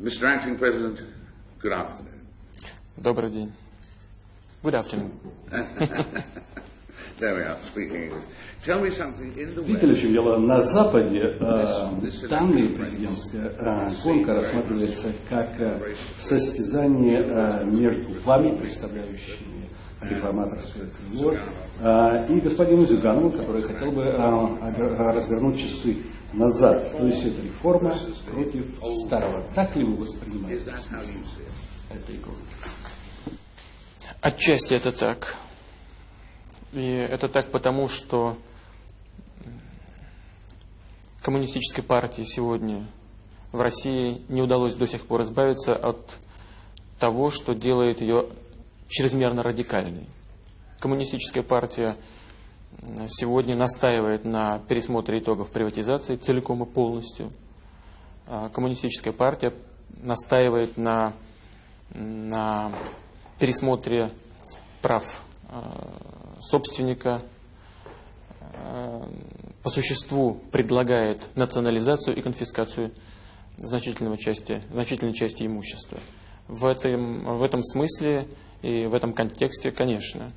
Mr. Acting President, good afternoon. Добрый день. Good afternoon. There we are, speaking English. Tell me something in the Видите ли, в чем дело? На Западе э, данная президентская э, гонка рассматривается как э, состязание э, между вами, представляющими реформаторское крыло, э, и господином Зюгановым, который хотел бы э, развернуть часы назад. То есть это реформа против старого. Так ли вы воспринимаете этой гонки? Отчасти это так. И это так потому, что коммунистической партии сегодня в России не удалось до сих пор избавиться от того, что делает ее чрезмерно радикальной. Коммунистическая партия сегодня настаивает на пересмотре итогов приватизации целиком и полностью. А Коммунистическая партия настаивает на, на пересмотре прав э, собственника, э, по существу предлагает национализацию и конфискацию значительной части, значительной части имущества. В этом, в этом смысле и в этом контексте, конечно,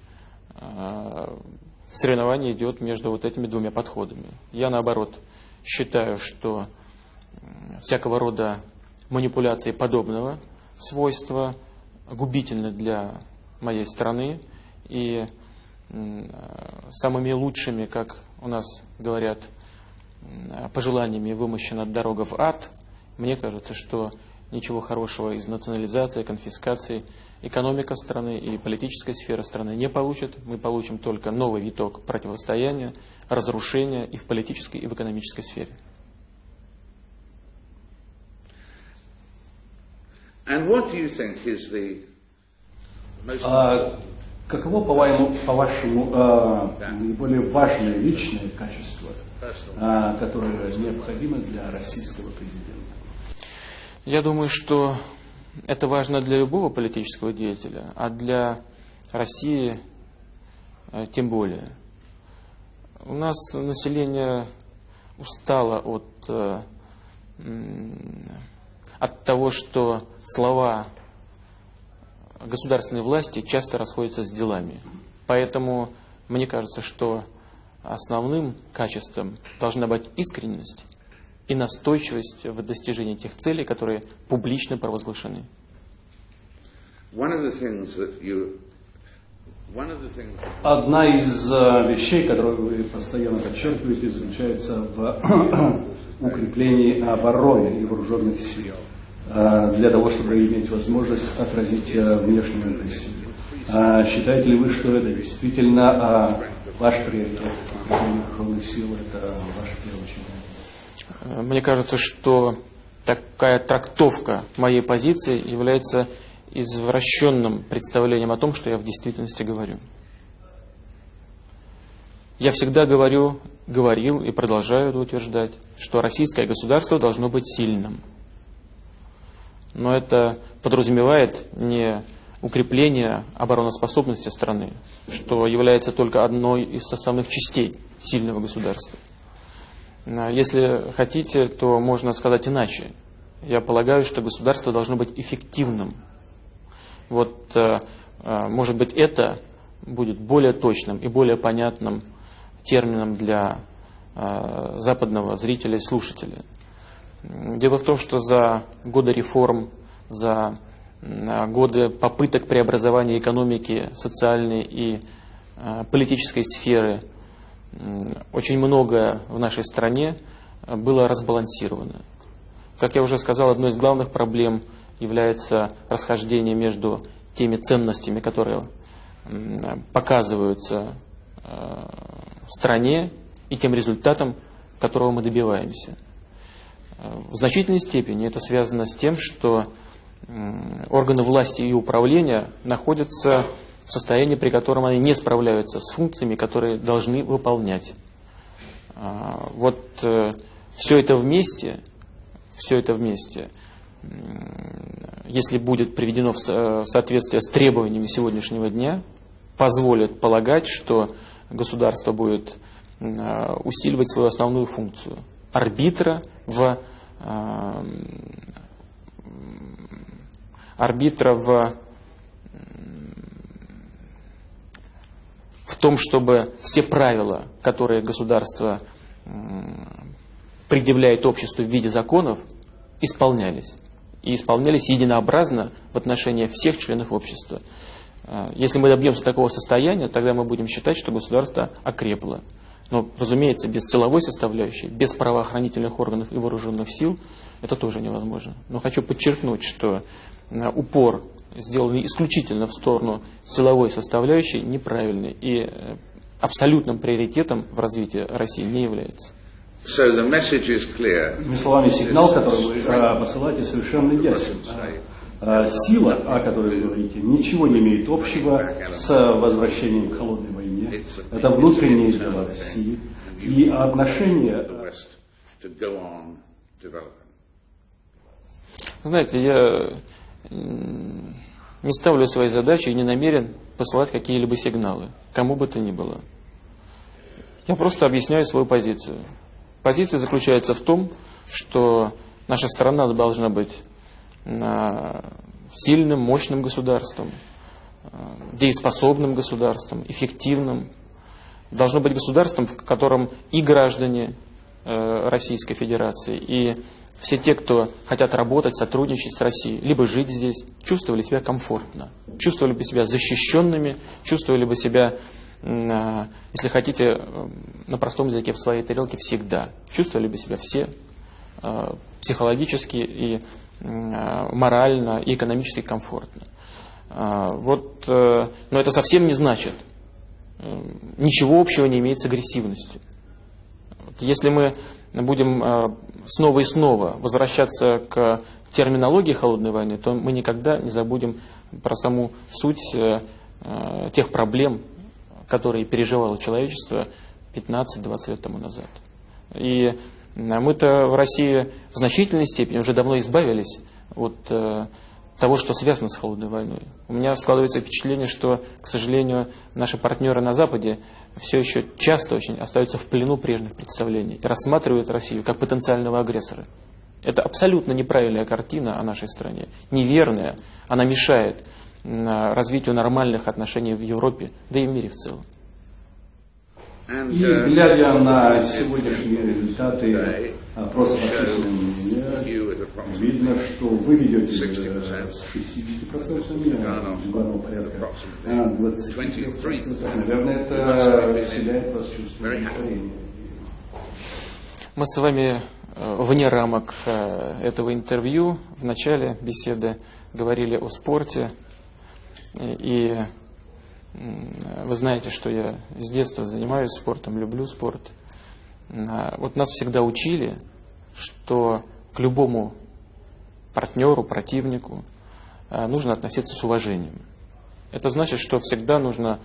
соревнование идет между вот этими двумя подходами. Я, наоборот, считаю, что всякого рода манипуляции подобного свойства губительны для моей страны и э, самыми лучшими, как у нас говорят, пожеланиями вымощена дорога в ад, мне кажется, что ничего хорошего из национализации, конфискации экономика страны и политическая сфера страны не получит. Мы получим только новый виток противостояния, разрушения и в политической, и в экономической сфере. And what do you think is the most А каково, по-вашему, по-вашему, а, наиболее важное личное качество, а, которое необходимо для российского президента? Я думаю, что это важно для любого политического деятеля, а для России э, тем более. У нас население устало от, э, от того, что слова государственной власти часто расходятся с делами. Поэтому мне кажется, что основным качеством должна быть искренность и настойчивость в достижении тех целей, которые публично провозглашены. Одна из а, вещей, которую вы постоянно подчеркиваете, заключается в укреплении обороны и вооруженных сил а, для того, чтобы иметь возможность отразить а, внешнюю агрессию. Считаете ли вы, что это действительно ваш приоритет? Вооруженных сил – это ваше первоочередное? Мне кажется, что такая трактовка моей позиции является извращенным представлением о том, что я в действительности говорю. Я всегда говорю, говорил и продолжаю это утверждать, что российское государство должно быть сильным. Но это подразумевает не укрепление обороноспособности страны, что является только одной из составных частей сильного государства. А Если хотите, то можно сказать иначе. Я полагаю, что государство должно быть эффективным. Вот, э, э, может быть, это будет более точным и более понятным термином для э, западного зрителя и слушателя. Дело в том, что за годы реформ, за годы попыток преобразования экономики, социальной и э, политической сферы очень многое в нашей стране э, было разбалансировано. Как я уже сказал, одной из главных проблем является расхождение между теми ценностями, которые показываются э, в стране, и тем результатом, которого мы добиваемся. Э, В значительной степени это связано с тем, что органы власти и управления находятся в состоянии, при котором они не справляются с функциями, которые должны выполнять. А, Вот все это вместе, все это вместе, если будет приведено в со- в соответствие с требованиями сегодняшнего дня, позволит полагать, что государство будет а, усиливать свою основную функцию арбитра в м, арбитра в, том, чтобы все правила, которые государство предъявляет обществу в виде законов, исполнялись. И исполнялись единообразно в отношении всех членов общества. Э, если мы добьемся такого состояния, тогда мы будем считать, что государство окрепло. Но, разумеется, без силовой составляющей, без правоохранительных органов и вооруженных сил это тоже невозможно. Но хочу подчеркнуть, что э, упор сделанный исключительно в сторону силовой составляющей неправильный и э, абсолютным приоритетом в развитии России не является. So the message is clear. Другими словами, сигнал, который вы э, посылаете, совершенно ясен. Э, Сила, о которой вы говорите, ничего не имеет общего с возвращением к холодной войне. Это внутренние дела России. И отношения... Знаете, я не ставлю своей задачи и не намерен посылать какие-либо сигналы, кому бы то ни было. Я просто объясняю свою позицию. Позиция заключается в том, что наша страна должна быть а, сильным, мощным государством, а, дееспособным государством, эффективным. Должно быть государством, в котором и граждане Российской Федерации, и все те, кто хотят работать, сотрудничать с Россией, либо жить здесь, чувствовали себя комфортно, чувствовали бы себя защищенными, чувствовали бы себя, а, если хотите, э, на простом языке в своей тарелке всегда. Чувствовали бы себя все э, психологически и э, морально и экономически комфортно. Вот, но это совсем не значит, ничего общего не имеет с агрессивностью. Если мы будем э, снова и снова возвращаться к терминологии холодной войны, то мы никогда не забудем про саму суть э, э, тех проблем, которые переживало человечество 15-20 лет тому назад. И мы-то в России в значительной степени уже давно избавились от того, что связано с холодной войной. У меня складывается впечатление, что, к сожалению, наши партнеры на Западе все еще часто очень остаются в плену прежних представлений и рассматривают Россию как потенциального агрессора. Это абсолютно неправильная картина о нашей стране, неверная, она мешает развитию нормальных отношений в Европе, да и в мире в целом. And, И uh, глядя на сегодняшние результаты опроса видно, что вы ведете 60%. э, с 60% главного порядка а 23%. Наверное, это вселяет вас чувство. Мы с вами э, вне рамок э, этого интервью в начале беседы говорили о спорте. И м, вы знаете, что я с детства занимаюсь спортом, люблю спорт. А, Вот нас всегда учили, что к любому партнеру, противнику э, нужно относиться с уважением. Это значит, что всегда нужно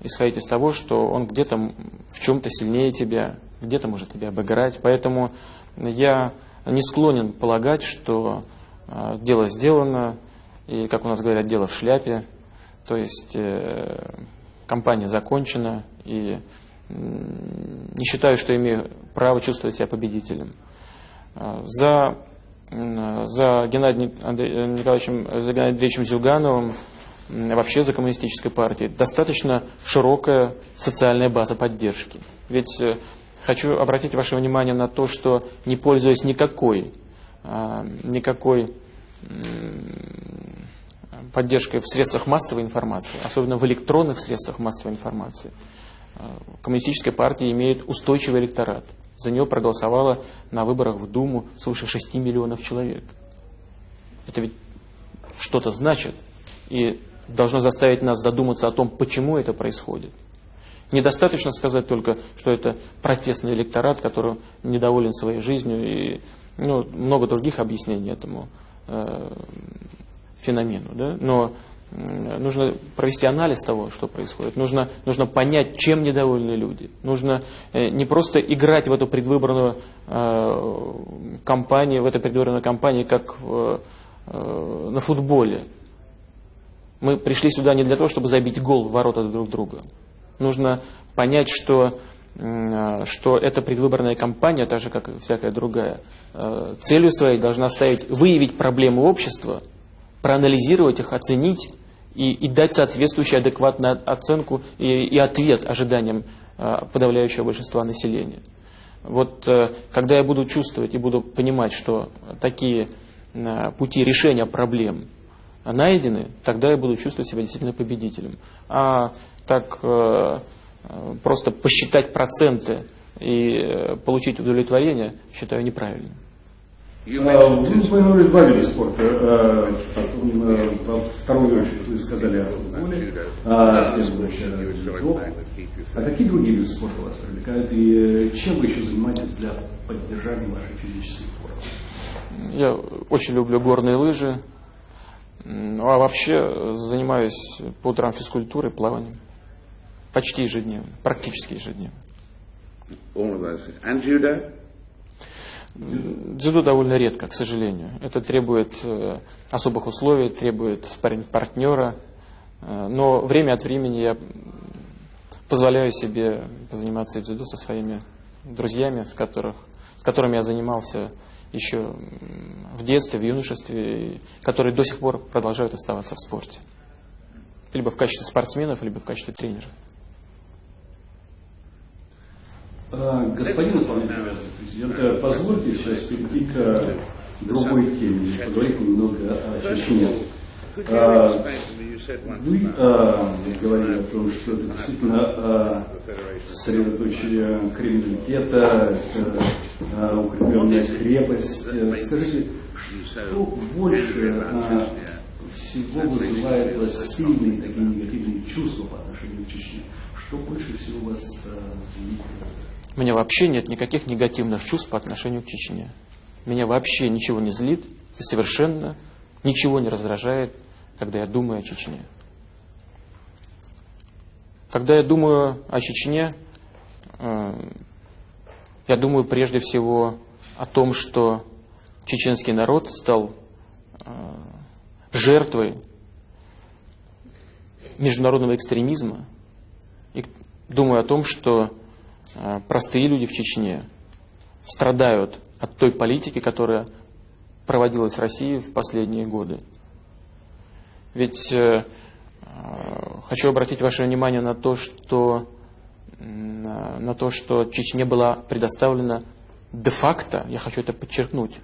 исходить из того, что он где-то в чем-то сильнее тебя, где-то может тебя обыграть. Поэтому я не склонен полагать, что э, дело сделано, и, как у нас говорят, дело в шляпе. То есть э, кампания закончена, и не считаю, что имею право чувствовать себя победителем. Э, За, за Геннадием Андре- Николаевичем, за Геннадием Андреевичем Зюгановым, вообще за коммунистической партией, достаточно широкая социальная база поддержки. Ведь э, хочу обратить ваше внимание на то, что не пользуясь никакой, а, никакой поддержкой в средствах массовой информации, особенно в электронных средствах массовой информации, а, коммунистическая партия имеет устойчивый электорат. За нее проголосовало на выборах в Думу свыше 6 миллионов человек. Это ведь что-то значит и должно заставить нас задуматься о том, почему это происходит. Недостаточно сказать только, что это протестный электорат, который недоволен своей жизнью и ну, много других объяснений этому э, феномену. Да? Но нужно провести анализ того, что происходит. Нужно, нужно понять, чем недовольны люди. Нужно э, не просто играть в эту предвыборную э, кампанию, в этой предвыборной кампании, как э, на футболе. Мы пришли сюда не для того, чтобы забить гол в ворота друг друга. Нужно понять, что, что эта предвыборная кампания, так же, как и всякая другая, э, целью своей должна ставить выявить проблемы общества проанализировать их, оценить и, и дать соответствующую адекватную оценку и, и ответ ожиданиям э, подавляющего большинства населения. Вот э, когда я буду чувствовать и буду понимать, что такие э, пути решения проблем найдены, тогда я буду чувствовать себя действительно победителем. А так просто посчитать проценты и получить удовлетворение считаю неправильным. Вы упомянули два вида спорта. А, э, во вторую очередь вы сказали о футболе, а очередь А какие другие виды спорта вас привлекают и э, чем вы еще занимаетесь для поддержания вашей физической формы? Я очень люблю горные лыжи, а вообще занимаюсь по утрам физкультурой, плаванием. Почти ежедневно, практически ежедневно. And judo? Дзюдо довольно редко, к сожалению. Это требует э, особых условий, требует партнера. Э, но время от времени я позволяю себе заниматься дзюдо со своими друзьями, с, которых, с которыми я занимался еще в детстве, в юношестве, которые до сих пор продолжают оставаться в спорте. Либо в качестве спортсменов, либо в качестве тренеров. А, господин исполнительный президент, позвольте сейчас перейти к другой теме, поговорить немного о Чечне. А, вы а, говорили о том, что это действительно а, сосредоточие криминалитета, это укрепленная крепость. Скажите, что больше всего вызывает у вас сильные такие негативные чувства по отношению к Чечне? Что больше всего вас злит? У меня вообще нет никаких негативных чувств по отношению к Чечне. Меня вообще ничего не злит и совершенно ничего не раздражает, когда я думаю о Чечне. Когда я думаю о Чечне, э, я думаю прежде всего о том, что чеченский народ стал э, жертвой международного экстремизма. И думаю о том, что простые люди в Чечне страдают от той политики, которая проводилась в России в последние годы. Ведь э, э, хочу обратить ваше внимание на то, что на то, что Чечне была предоставлена де-факто, я хочу это подчеркнуть,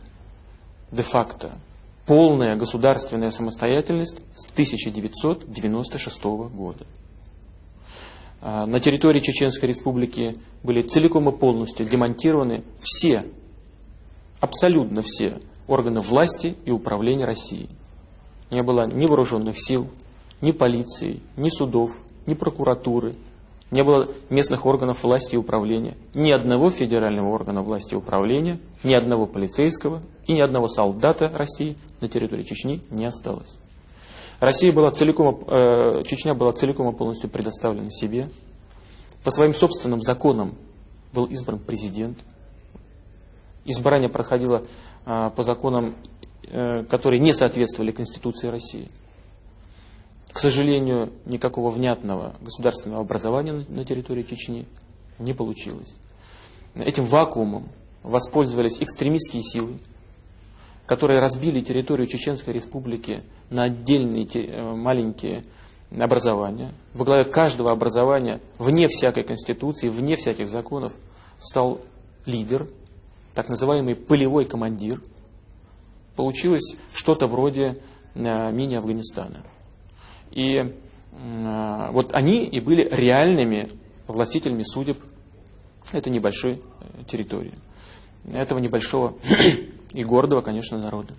де-факто, полная государственная самостоятельность с 1996 года. А, на территории Чеченской Республики были целиком и полностью демонтированы все, абсолютно все органы власти и управления России. Не было ни вооруженных сил, ни полиции, ни судов, ни прокуратуры, не было местных органов власти и управления, ни одного федерального органа власти и управления, ни одного полицейского и ни одного солдата России на территории Чечни не осталось. Россия была целиком, э, Чечня была целиком и полностью предоставлена себе. По своим собственным законам был избран президент. Избрание проходило э, по законам, э, которые не соответствовали Конституции России. К сожалению, никакого внятного государственного образования на, на территории Чечни не получилось. Этим вакуумом воспользовались экстремистские силы, которые разбили территорию Чеченской Республики на отдельные э, маленькие образования. Во главе каждого образования, вне всякой конституции, вне всяких законов, стал лидер, так называемый полевой командир. Получилось что-то вроде э, мини-Афганистана. И э, вот они и были реальными властителями судеб этой небольшой территории, этого небольшого и гордого, конечно, народа.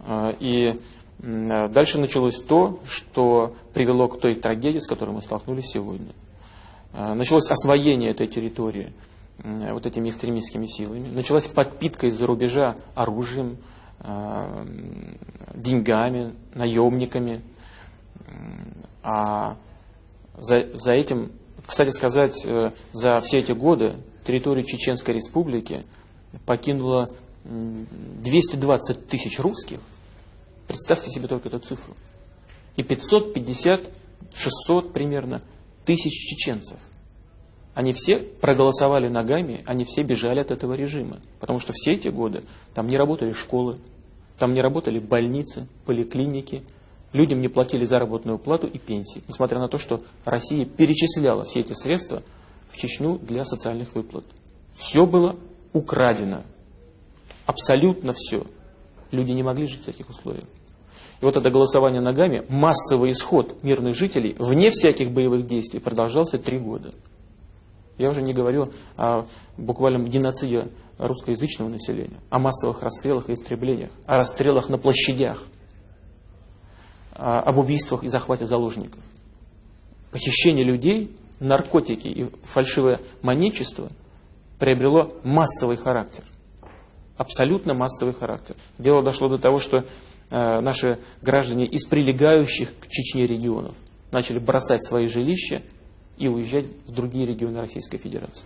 А, и дальше началось то, что привело к той трагедии, с которой мы столкнулись сегодня. А, началось освоение этой территории вот этими экстремистскими силами. Началась подпитка из-за рубежа оружием, а, деньгами, наемниками. А за, за этим, кстати сказать, э, за все эти годы территорию Чеченской Республики покинуло 220 тысяч русских, представьте себе только эту цифру, и 550, 600 примерно тысяч чеченцев. Они все проголосовали ногами, они все бежали от этого режима. Потому что все эти годы там не работали школы, Там не работали больницы, поликлиники, людям не платили заработную плату и пенсии, несмотря на то, что Россия перечисляла все эти средства в Чечню для социальных выплат. Все было украдено. Абсолютно все. Люди не могли жить в таких условиях. И вот это голосование ногами, массовый исход мирных жителей, вне всяких боевых действий, продолжался три года. Я уже не говорю о буквальном геноциде русскоязычного населения, о массовых расстрелах и истреблениях, о расстрелах на площадях, об убийствах и захвате заложников. Похищение людей, наркотики и фальшивое манечество приобрело массовый характер. Абсолютно массовый характер. Дело дошло до того, что э, наши граждане из прилегающих к Чечне регионов начали бросать свои жилища и уезжать в другие регионы Российской Федерации.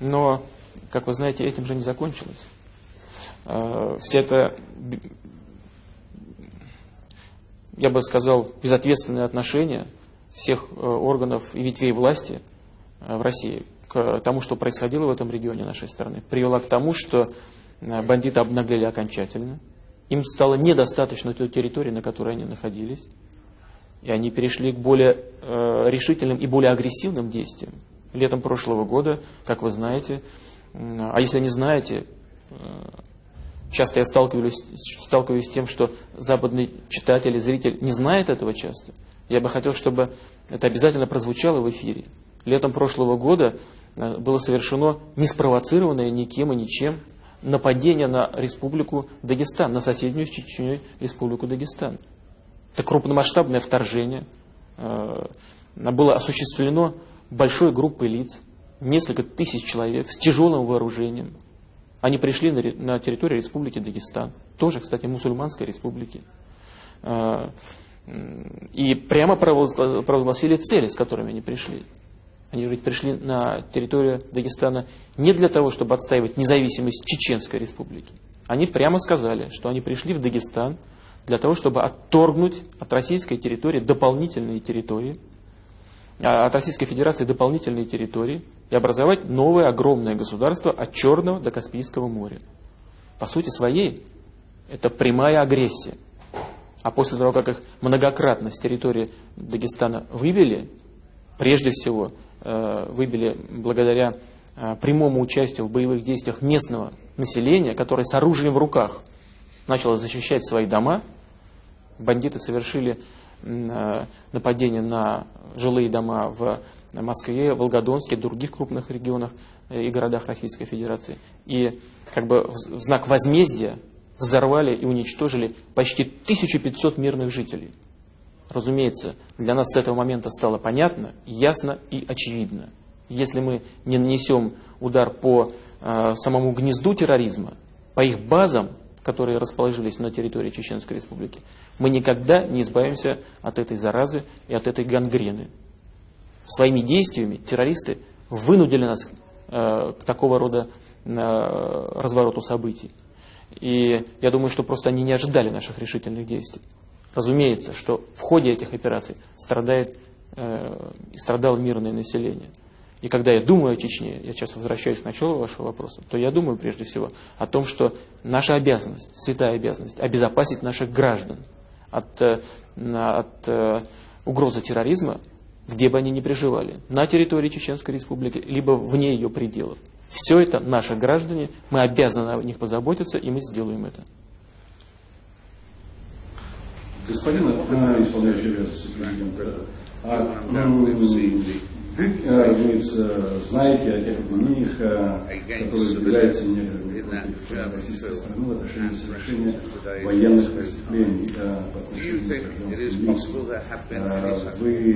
Но, как вы знаете, этим же не закончилось. Э, все это, я бы сказал, безответственное отношение всех э, органов и ветвей власти в России тому, что происходило в этом регионе нашей страны, привела к тому, что Э, бандиты обнаглели окончательно. Им стало недостаточно той территории, на которой они находились. И они перешли к более э, решительным и более агрессивным действиям. Летом прошлого года, как вы знаете, э, а если не знаете, э, часто я сталкиваюсь, сталкиваюсь с тем, что западный читатель и зритель не знает этого часто. Я бы хотел, чтобы это обязательно прозвучало в эфире. Летом прошлого года было совершено неспровоцированное никем и ничем нападение на республику Дагестан, на соседнюю с Чечней республику Дагестан. Это крупномасштабное вторжение. Э, было осуществлено большой группой лиц, несколько тысяч человек с тяжелым вооружением. Они пришли на территорию республики Дагестан, тоже, кстати, мусульманской республики. Э, и прямо провозгласили цели, с которыми они пришли. Они ведь пришли на территорию Дагестана не для того, чтобы отстаивать независимость Чеченской республики. Они прямо сказали, что они пришли в Дагестан для того, чтобы отторгнуть от российской территории дополнительные территории, а, от Российской Федерации дополнительные территории и образовать новое огромное государство от Черного до Каспийского моря. По сути своей, это прямая агрессия. А после того, как их многократно с территории Дагестана вывели, прежде всего выбили благодаря э, прямому участию в боевых действиях местного населения, которое с оружием в руках начало защищать свои дома. Бандиты совершили э, нападение на жилые дома в Москве, Волгодонске, других крупных регионах и городах Российской Федерации. И как бы в знак возмездия взорвали и уничтожили почти 1500 мирных жителей. Разумеется, для нас с этого момента стало понятно, ясно и очевидно. Если мы не нанесем удар по э, самому гнезду терроризма, по их базам, которые расположились на территории Чеченской Республики, мы никогда не избавимся от этой заразы и от этой гангрены. Своими действиями террористы вынудили нас э, к такого рода э, развороту событий. И я думаю, что просто они не ожидали наших решительных действий. Разумеется, что в ходе этих операций страдает э, страдало мирное население. И когда я думаю о Чечне, я сейчас возвращаюсь к началу вашего вопроса, то я думаю прежде всего о том, что наша обязанность, святая обязанность, обезопасить наших граждан от, э, от э, угрозы терроризма, где бы они ни проживали, на территории Чеченской Республики, либо вне ее пределов. Все это наши граждане, мы обязаны о них позаботиться, и мы сделаем это. Господин исполняющий обязанности президента, а, разумеется, знаете о тех обвинениях, которые выдвигаются некоторыми российской страны в отношении совершения военных преступлений по отношению к Вы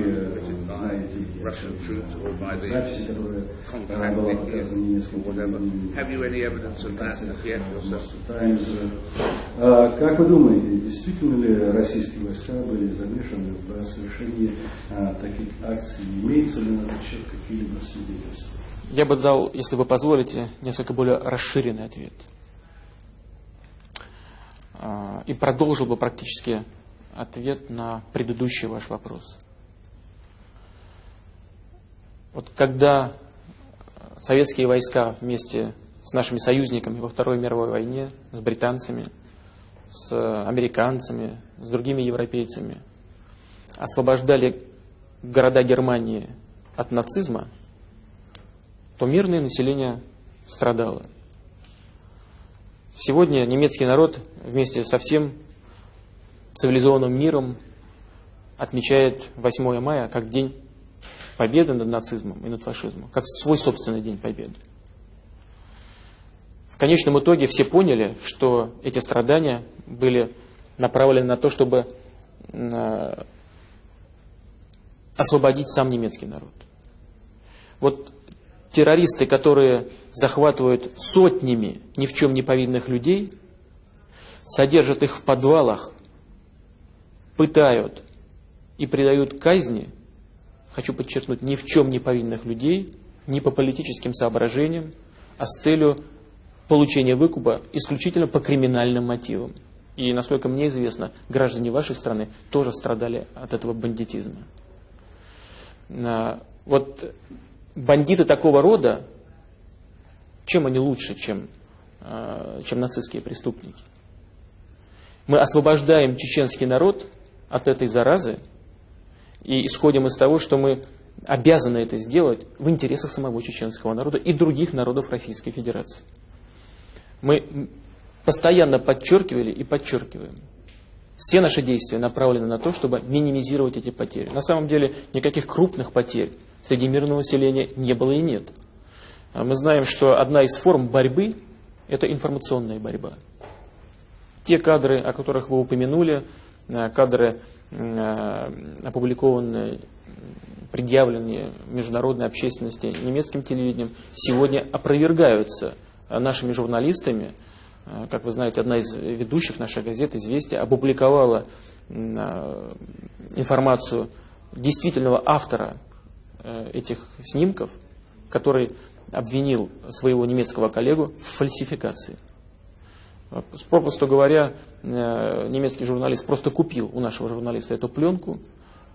знаете записи, которые была показана несколько Таймс. Как вы думаете, действительно ли российские войска были замешаны в совершении таких акций? Имеется ли на счет какие-либо свидетельства? Я бы дал, если вы позволите, несколько более расширенный ответ. А, и продолжил бы практически ответ на предыдущий ваш вопрос. Вот когда советские войска вместе с нашими союзниками во Второй мировой войне, с британцами, с американцами, с другими европейцами освобождали города Германии от нацизма, то мирное население страдало. Сегодня немецкий народ вместе со всем цивилизованным миром отмечает 8 мая как день победы над нацизмом и над фашизмом, как свой собственный день победы. В конечном итоге все поняли, что эти страдания были направлены на то, чтобы э, освободить сам немецкий народ. Вот террористы, которые захватывают сотнями ни в чем не повинных людей, содержат их в подвалах, пытают и предают казни – хочу подчеркнуть, ни в чем не повинных людей, ни по политическим соображениям, а с целью получения выкупа исключительно по криминальным мотивам. И, насколько мне известно, граждане вашей страны тоже страдали от этого бандитизма. А, вот бандиты такого рода, чем они лучше, чем, а, чем нацистские преступники? Мы освобождаем чеченский народ от этой заразы, и исходим из того, что мы обязаны это сделать в интересах самого чеченского народа и других народов Российской Федерации. Мы постоянно подчеркивали и подчеркиваем. Все наши действия направлены на то, чтобы минимизировать эти потери. На самом деле никаких крупных потерь среди мирного населения не было и нет. А мы знаем, что одна из форм борьбы – это информационная борьба. Те кадры, о которых вы упомянули, э, кадры Э, опубликованные, предъявленные международной общественности немецким телевидением, сегодня опровергаются нашими журналистами. Э, как вы знаете, одна из ведущих нашей газеты «Известия» опубликовала э, информацию действительного автора этих снимков, который обвинил своего немецкого коллегу в фальсификации. Попросту говоря, э, немецкий журналист просто купил у нашего журналиста эту пленку,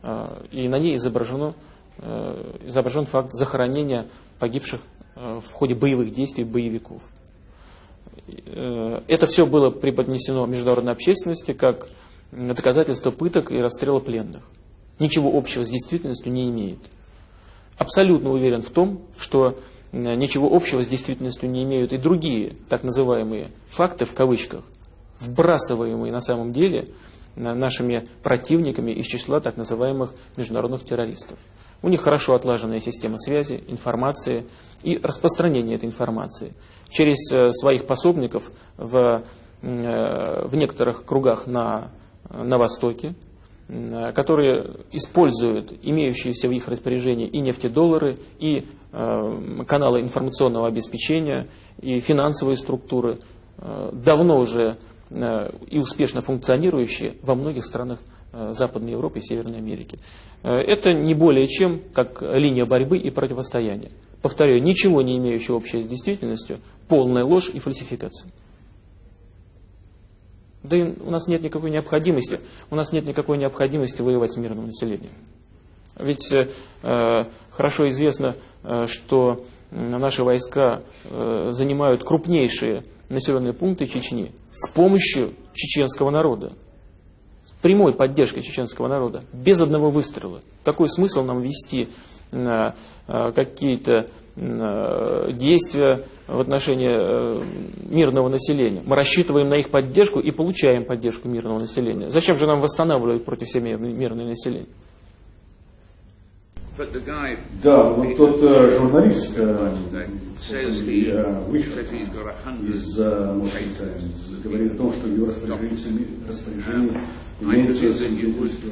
э, и на ней изображено, э, изображен факт захоронения погибших в ходе боевых действий боевиков. Это все было преподнесено международной общественности как доказательство пыток и расстрела пленных. Ничего общего с действительностью не имеет. Абсолютно уверен в том, что ничего общего с действительностью не имеют и другие так называемые факты в кавычках, вбрасываемые на самом деле нашими противниками из числа так называемых международных террористов. У них хорошо отлаженная система связи, информации и распространения этой информации. Через э, своих пособников в, э, в некоторых кругах на, на Востоке, Э, которые используют имеющиеся в их распоряжении и нефтедоллары, и э, каналы информационного обеспечения, и финансовые структуры, э, давно уже и успешно функционирующие во многих странах Западной Европы и Северной Америки. Это не более чем как линия борьбы и противостояния. Повторяю, ничего не имеющего общего с действительностью, полная ложь и фальсификация. Да и у нас нет никакой необходимости, у нас нет никакой необходимости воевать с мирным населением. Ведь э, хорошо известно, э, что наши войска э, занимают крупнейшие населенные пункты Чечни с помощью чеченского народа, прямой поддержкой чеченского народа, без одного выстрела. Какой смысл нам вести э, э, какие-то Э, действия в отношении мирного населения. Мы рассчитываем на их поддержку и получаем поддержку мирного населения. Зачем же нам восстанавливать против себя мирное население? Да, вот тот журналист, вышел из Москвы, говорит о том, что в его распоряжении имеется свидетельство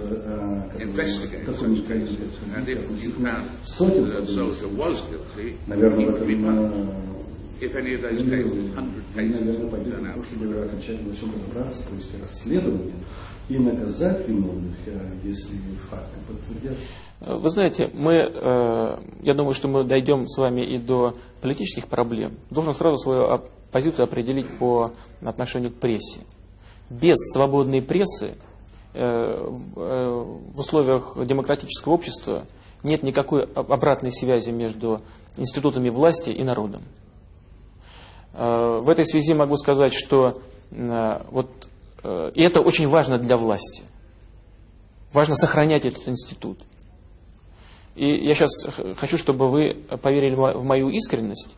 какой-нибудь количество сотен. Наверное, в этом If any of those cases, 100 cases turn out. чтобы окончательно всем разобраться, то есть расследование и наказать виновных, если факты подтвердятся. Вы знаете, мы, э, я думаю, что мы дойдем с вами и до политических проблем. Должен сразу свою позицию определить по отношению к прессе. Без свободной прессы э, э, в условиях демократического общества нет никакой обратной связи между институтами власти и народом. В этой связи могу сказать, что вот э, и это очень важно для власти. Важно сохранять этот институт. И я сейчас хочу, чтобы вы поверили в мою искренность,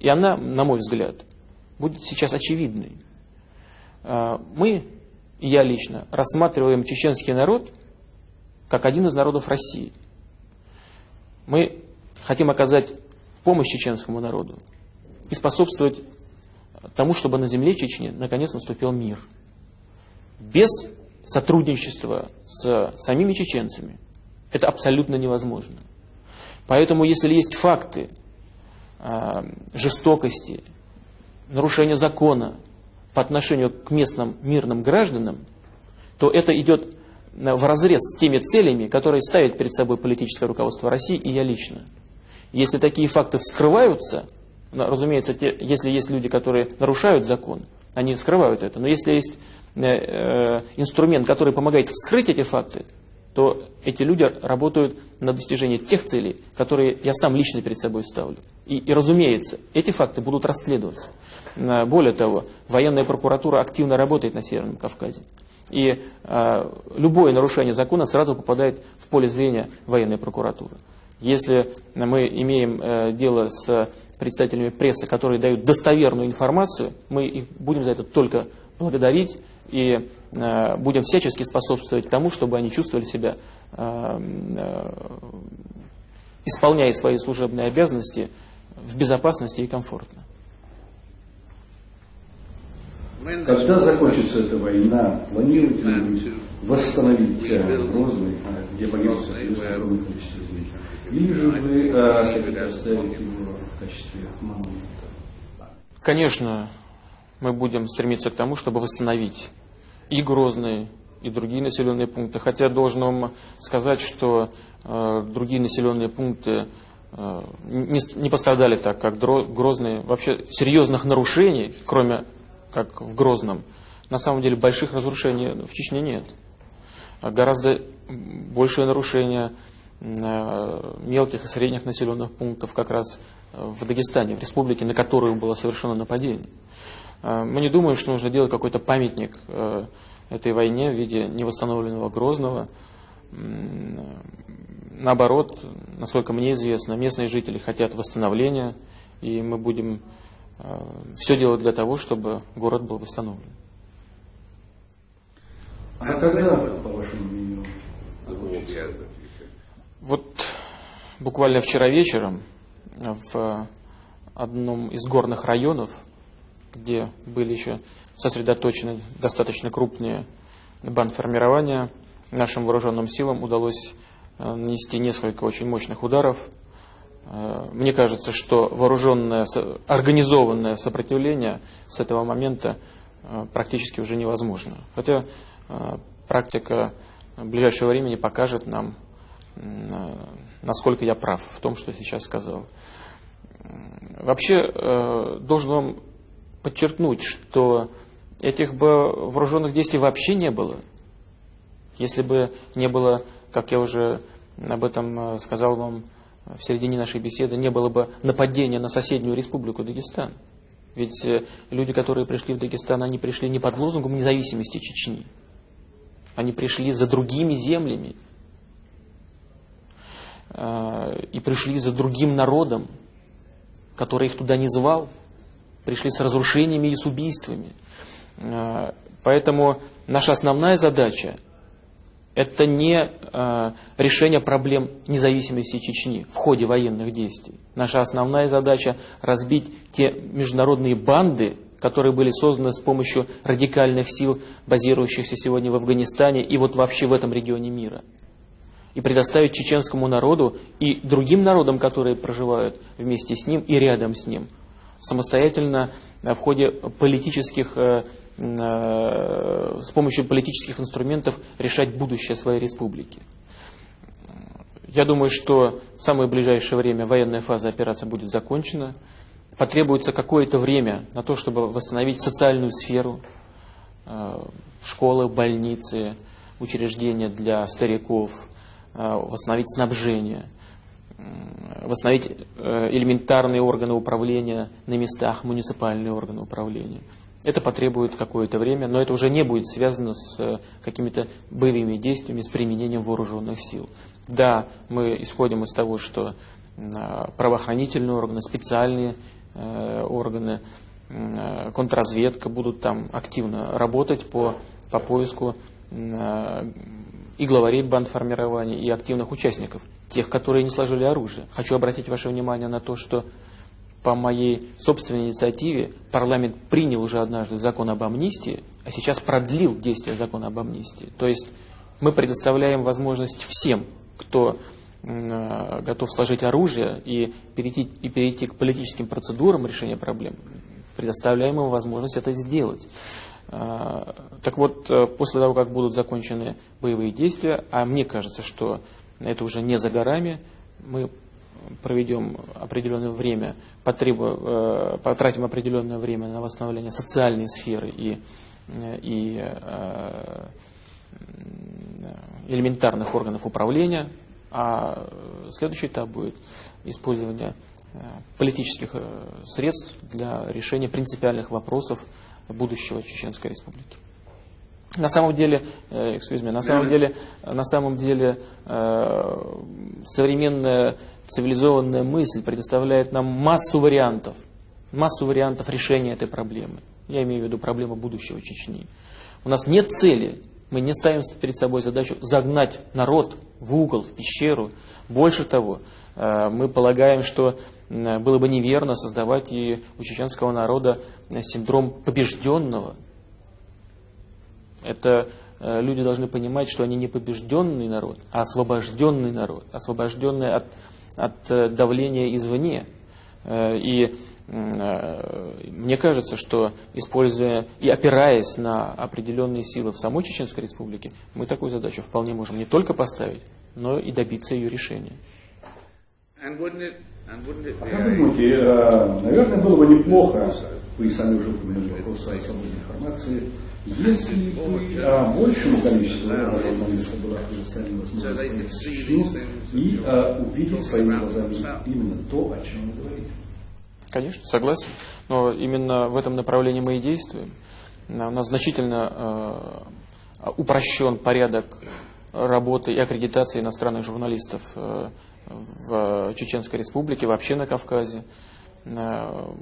и она, на мой взгляд, будет сейчас очевидной. Э, мы, я лично, рассматриваем чеченский народ как один из народов России. Мы хотим оказать помощь чеченскому народу и способствовать тому, чтобы на земле Чечни наконец наступил мир. Без сотрудничества с самими чеченцами это абсолютно невозможно. Поэтому, если есть факты э, жестокости, нарушения закона по отношению к местным мирным гражданам, то это идет в разрез с теми целями, которые ставит перед собой политическое руководство России и я лично. Если такие факты вскрываются, разумеется, те, если есть люди, которые нарушают закон, они скрывают это. Но если есть э, э, инструмент, который помогает вскрыть эти факты, то эти люди работают на достижение тех целей, которые я сам лично перед собой ставлю. И, и разумеется, эти факты будут расследоваться. Более того, военная прокуратура активно работает на Северном Кавказе. И э, любое нарушение закона сразу попадает в поле зрения военной прокуратуры. Если мы имеем э, дело с представителями прессы, которые дают достоверную информацию, мы их будем за это только благодарить и э, будем всячески способствовать тому, чтобы они чувствовали себя, э, исполняя свои служебные обязанности в безопасности и комфортно. Когда закончится эта война, планируете ли вы восстановить Грозный, где погибло огромное количество людей? Или же вы а, хотите оставить его в качестве монумента? Конечно, мы будем стремиться к тому, чтобы восстановить и Грозный, и другие населенные пункты. Хотя должен вам сказать, что э, другие населенные пункты э, не, не пострадали так, как Грозный. Вообще серьезных нарушений, кроме как в Грозном, на самом деле больших разрушений в Чечне нет. Гораздо большее нарушение Э, мелких и средних населенных пунктов как раз в Дагестане, в республике, на которую было совершено нападение. Э, мы не думаем, что нужно делать какой-то памятник этой войне в виде невосстановленного Грозного. Наоборот, насколько мне известно, местные жители хотят восстановления, и мы будем все делать для того, чтобы город был восстановлен. А когда, по вашему мнению, вот буквально вчера вечером в одном из горных районов, где были еще сосредоточены достаточно крупные бандформирования, нашим вооруженным силам удалось э, нанести несколько очень мощных ударов. Э, мне кажется, что вооруженное, организованное сопротивление с этого момента э, практически уже невозможно. Хотя практика ближайшего времени покажет нам, насколько я прав в том, что сейчас сказал. Вообще, должен вам подчеркнуть, что этих бы вооруженных действий вообще не было. Если бы не было, как я уже об этом э, сказал вам в середине нашей беседы, не было бы нападения на соседнюю республику Дагестан. Ведь э, люди, которые пришли в Дагестан, они пришли не под лозунгом независимости Чечни. Они пришли за другими землями, Э, и пришли за другим народом, который их туда не звал, пришли с разрушениями и с убийствами. Э, поэтому наша основная задача – это не э, решение проблем независимости Чечни в ходе военных действий. Наша основная задача – разбить те международные банды, которые были созданы с помощью радикальных сил, базирующихся сегодня в Афганистане и вот вообще в этом регионе мира и предоставить чеченскому народу и другим народам, которые проживают вместе с ним и рядом с ним, самостоятельно э, в ходе политических, э, э, с помощью политических инструментов решать будущее своей республики. Я думаю, что в самое ближайшее время военная фаза операции будет закончена. Потребуется какое-то время на то, чтобы восстановить социальную сферу, школы, больницы, учреждения для стариков, восстановить снабжение, восстановить э, элементарные органы управления на местах, муниципальные органы управления. Это потребует какое-то время, но это уже не будет связано с э, какими-то боевыми действиями, с применением вооруженных сил. Да, мы исходим из того, что правоохранительные органы, специальные э, органы, э, контрразведка будут там активно работать по, по поиску и главарей бандформирования, и активных участников, тех, которые не сложили оружие. Хочу обратить ваше внимание на то, что по моей собственной инициативе парламент принял уже однажды закон об амнистии, а сейчас продлил действие закона об амнистии. То есть мы предоставляем возможность всем, кто э, готов сложить оружие и перейти, и перейти к политическим процедурам решения проблем, предоставляем ему возможность это сделать. Э, так вот, э, после того, как будут закончены боевые действия, а мне кажется, что это уже не за горами, мы проведем определенное время, потребу, э, потратим определенное время на восстановление социальной сферы и, э, и э, элементарных органов управления, а следующий этап будет использование политических средств для решения принципиальных вопросов будущего Чеченской Республики. На самом деле, excuse me, на самом деле, на самом деле современная цивилизованная мысль предоставляет нам массу вариантов, массу вариантов решения этой проблемы. Я имею в виду проблему будущего Чечни. У нас нет цели, мы не ставим перед собой задачу загнать народ в угол, в пещеру. Больше того, э, мы полагаем, что было бы неверно создавать и у чеченского народа синдром побежденного. Это э, люди должны понимать, что они не побежденный народ, а освобожденный народ, освобожденный от от э, давления извне. Э, и мне кажется, что используя и опираясь на определенные силы в самой Чеченской Республике, мы такую задачу вполне можем не только поставить, но и добиться ее решения. А как вы думаете, наверное, было бы неплохо, вы сами уже упомянули вопрос о свободе информации, если бы а, большему количеству и а, увидеть своими глазами именно то, о чем вы говорите. Конечно, согласен. Но именно в этом направлении мы и действуем. У нас значительно э, упрощен порядок работы и аккредитации иностранных журналистов э, в Чеченской Республике, вообще на Кавказе. Э,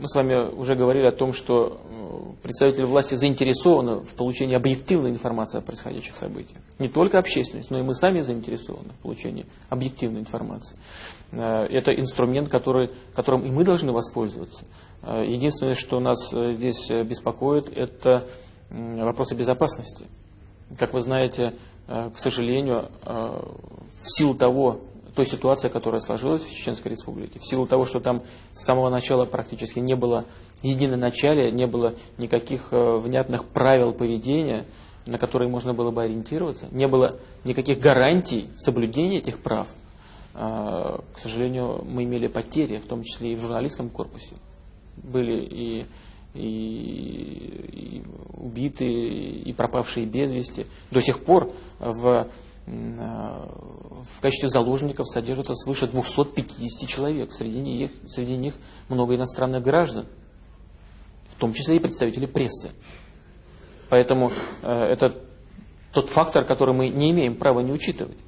мы с вами уже говорили о том, что э, представители власти заинтересованы в получении объективной информации о происходящих событиях. Не только общественность, но и мы сами заинтересованы в получении объективной информации. Э, это инструмент, который, которым и мы должны воспользоваться. Единственное, что нас здесь беспокоит, это вопросы безопасности. Как вы знаете, к сожалению, в силу того, той ситуации, которая сложилась в Чеченской Республике. В силу того, что там с самого начала практически не было единоначалия, не было никаких э, внятных правил поведения, на которые можно было бы ориентироваться, не было никаких гарантий соблюдения этих прав. Э, к сожалению, мы имели потери, в том числе и в журналистском корпусе. Были и и, и убитые, и пропавшие без вести. До сих пор в в качестве заложников содержится свыше 250 человек. Среди них, среди них много иностранных граждан, в том числе и представители прессы. Поэтому э, это тот фактор, который мы не имеем права не учитывать.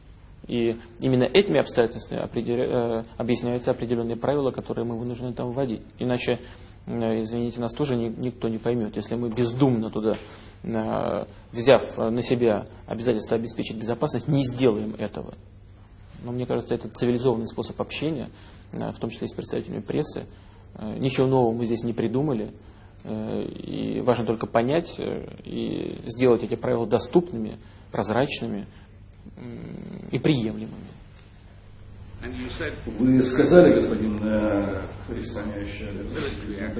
И именно этими обстоятельствами определя, э, объясняются определенные правила, которые мы вынуждены там вводить. Иначе Э, извините, нас тоже никто не поймет. Если мы бездумно туда, э, взяв на себя обязательство обеспечить безопасность, не сделаем этого. Но мне кажется, это цивилизованный способ общения, э, в том числе с представителями прессы. Ничего нового мы здесь не придумали. И важно только понять и сделать эти правила доступными, прозрачными и приемлемыми. Вы сказали, господин э,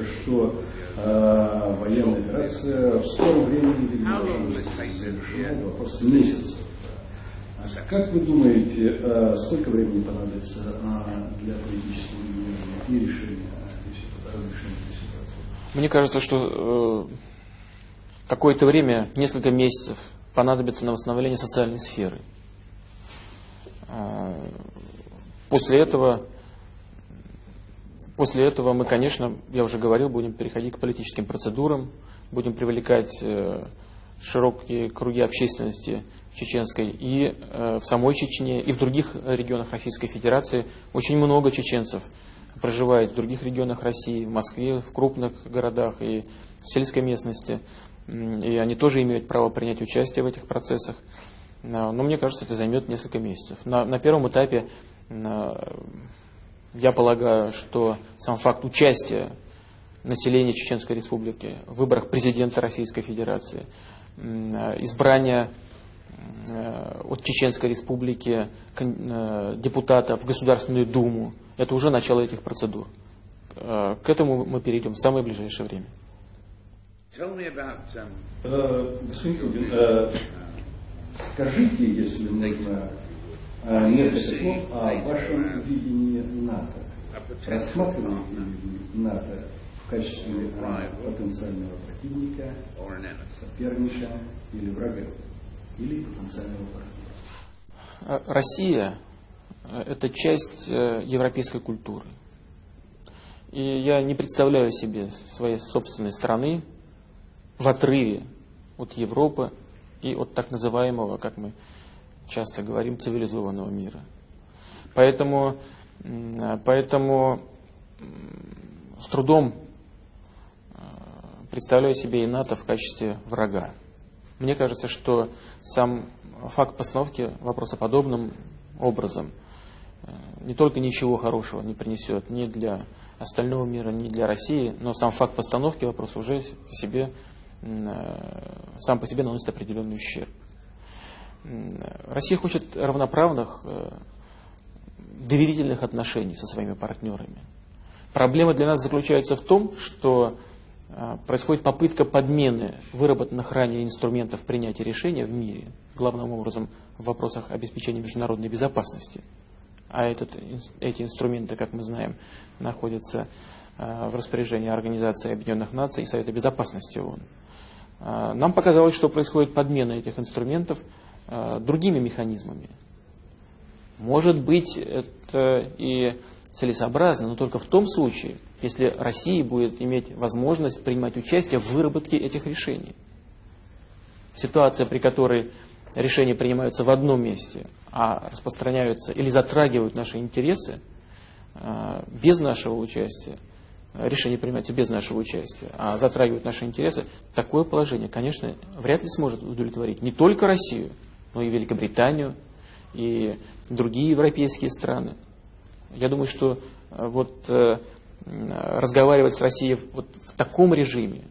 что э, военная операция в скором времени завершена, вопрос месяцев. А как вы думаете, э, сколько времени понадобится э, для политического и решения разрешения этой ситуации? Мне кажется, что э, какое-то время, несколько месяцев, понадобится на восстановление социальной сферы. После этого после этого мы, конечно, я уже говорил, будем переходить к политическим процедурам, будем привлекать э, широкие круги общественности чеченской и э, в самой Чечне, и в других регионах Российской Федерации. Очень много чеченцев проживает в других регионах России, в Москве, в крупных городах и в сельской местности. И они тоже имеют право принять участие в этих процессах. Но мне кажется, это займет несколько месяцев. На, на первом этапе я полагаю, что сам факт участия населения Чеченской Республики в выборах президента Российской Федерации, избрания э, от Чеченской Республики э, депутата в Государственную Думу, это уже начало этих процедур. Э, к этому мы перейдем в самое ближайшее время. Скажите, если можно, несколько слов о вашем видении НАТО. Рассматриваете ли НАТО в качестве потенциального противника, соперника или врага, или потенциального партнера? Россия – это часть э, европейской культуры. И я не представляю себе своей собственной страны в отрыве от Европы и от так называемого, как мы часто говорим, цивилизованного мира. Поэтому, поэтому с трудом э, представляю себе и НАТО в качестве врага. Мне кажется, что сам факт постановки вопроса подобным образом э, не только ничего хорошего не принесет ни для остального мира, ни для России, но сам факт постановки вопроса уже себе, э, сам по себе наносит определенный ущерб. Россия хочет равноправных, э, доверительных отношений со своими партнерами. Проблема для нас заключается в том, что э, происходит попытка подмены выработанных ранее инструментов принятия решения в мире, главным образом в вопросах обеспечения международной безопасности. А этот, эти инструменты, как мы знаем, находятся э, в распоряжении Организации Объединенных Наций и Совета Безопасности ООН. Нам показалось, что происходит подмена этих инструментов другими механизмами. Может быть, это и целесообразно, но только в том случае, если Россия будет иметь возможность принимать участие в выработке этих решений. Ситуация, при которой решения принимаются в одном месте, а распространяются или затрагивают наши интересы э, без нашего участия, решение принимается без нашего участия, а затрагивают наши интересы, такое положение, конечно, вряд ли сможет удовлетворить не только Россию, но и Великобританию, и другие европейские страны. Я думаю, что э, вот э, разговаривать с Россией вот в таком режиме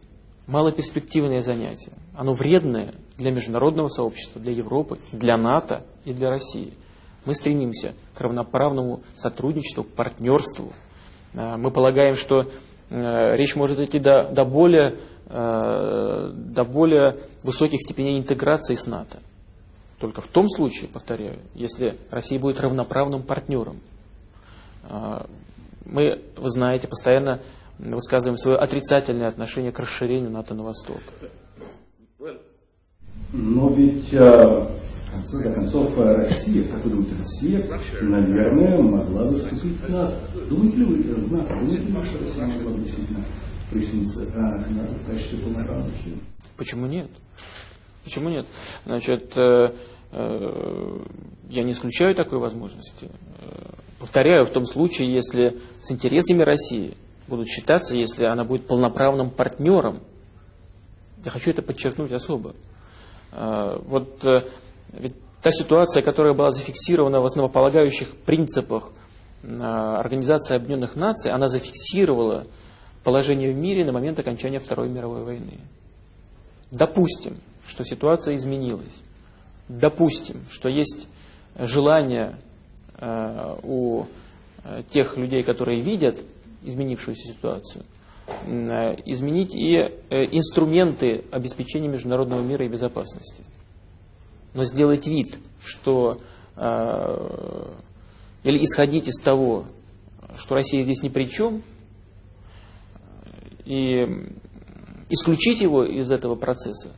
малоперспективное занятие. Оно вредное для международного сообщества, для Европы, для НАТО и для России. Мы стремимся к равноправному сотрудничеству, к партнерству. Э, мы полагаем, что речь может идти до, до, более, до более высоких степеней интеграции с НАТО. Только в том случае, повторяю, если Россия будет равноправным партнером. А, мы, вы знаете, постоянно высказываем свое отрицательное отношение к расширению НАТО на восток. Но ведь, а, в конце концов, Россия, как вы думаете, Россия, наверное, могла бы вступить в НАТО. Думаете ли вы в НАТО? Думаете ли что Россия могла бы действительно присоединиться а, к НАТО в качестве полноправного члена? Почему нет? Почему нет? Значит, э, э, я не исключаю такой возможности. Э, повторяю, в том случае, если с интересами России будут считаться, если она будет полноправным партнером. Я хочу это подчеркнуть особо. Вот ведь та ситуация, которая была зафиксирована в основополагающих принципах Организации Объединенных Наций, она зафиксировала положение в мире на момент окончания Второй мировой войны. Допустим, что ситуация изменилась. Допустим, что есть желание э, у э, тех людей, которые видят изменившуюся ситуацию, э, изменить и инструменты обеспечения международного мира и безопасности. Но сделать вид, что или исходить из того, что Россия здесь ни при чем, и исключить его из этого процесса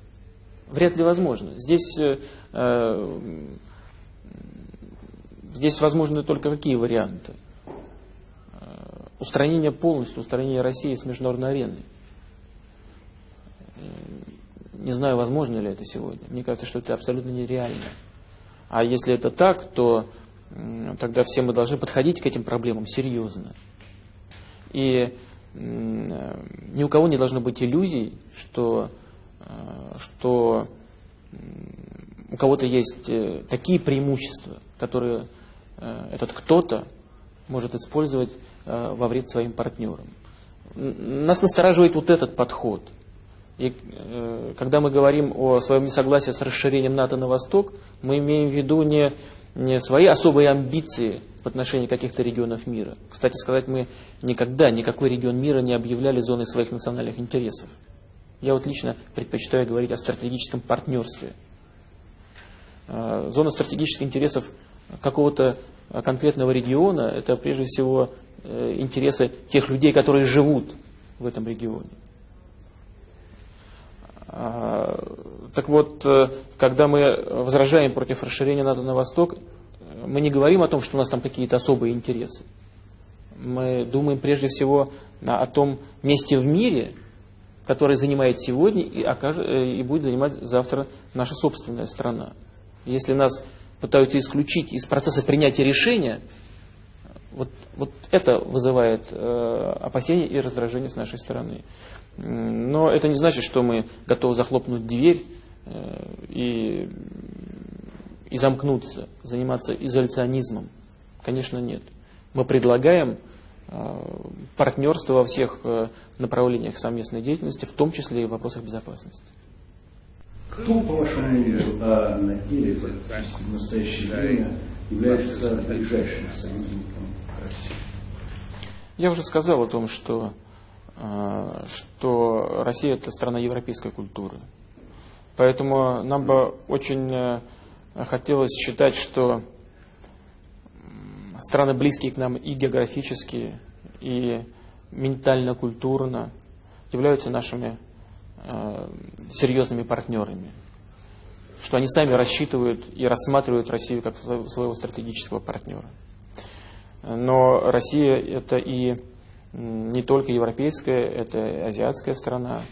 вряд ли возможно. Здесь, э, э, здесь возможны только какие варианты? Э, устранение полностью, устранение России с международной арены. Не знаю, возможно ли это сегодня. Мне кажется, что это абсолютно нереально. А если это так, то тогда все мы должны подходить к этим проблемам серьезно. И ни у кого не должно быть иллюзий, что, э, что у кого-то есть э, такие преимущества, которые э, этот кто-то может использовать во вред своим партнерам. Нас настораживает вот этот подход. И когда мы говорим о своем несогласии с расширением НАТО на восток, мы имеем в виду не, не свои особые амбиции в отношении каких-то регионов мира. Кстати сказать, мы никогда никакой регион мира не объявляли зоной своих национальных интересов. Я вот лично предпочитаю говорить о стратегическом партнерстве. А, зона стратегических интересов какого-то конкретного региона – это прежде всего э, интересы тех людей, которые живут в этом регионе. А, так вот, э, когда мы возражаем против расширения НАТО на восток, мы не говорим о том, что у нас там какие-то особые интересы. Мы думаем прежде всего о том месте в мире, которое занимает сегодня и, окажет, э, и будет занимать завтра наша собственная страна. Если нас пытаются исключить из процесса принятия решения, вот, вот это вызывает э, опасения и раздражение с нашей стороны. Но это не значит, что мы готовы захлопнуть дверь э, и и замкнуться, заниматься изоляционизмом? Конечно, нет. Мы предлагаем партнерство во всех э, направлениях совместной деятельности, в том числе и в вопросах безопасности. Кто, по вашему мнению, на деле в настоящее время является ближайшим союзником России? Я уже сказал о том, что, э, что Россия – это страна европейской культуры. Поэтому нам бы очень хотелось считать, что страны близкие к нам и географически, и ментально-культурно являются нашими э, серьезными партнерами. Что они сами рассчитывают и рассматривают Россию как своего стратегического партнера. Но Россия это и не только европейская, это азиатская страна,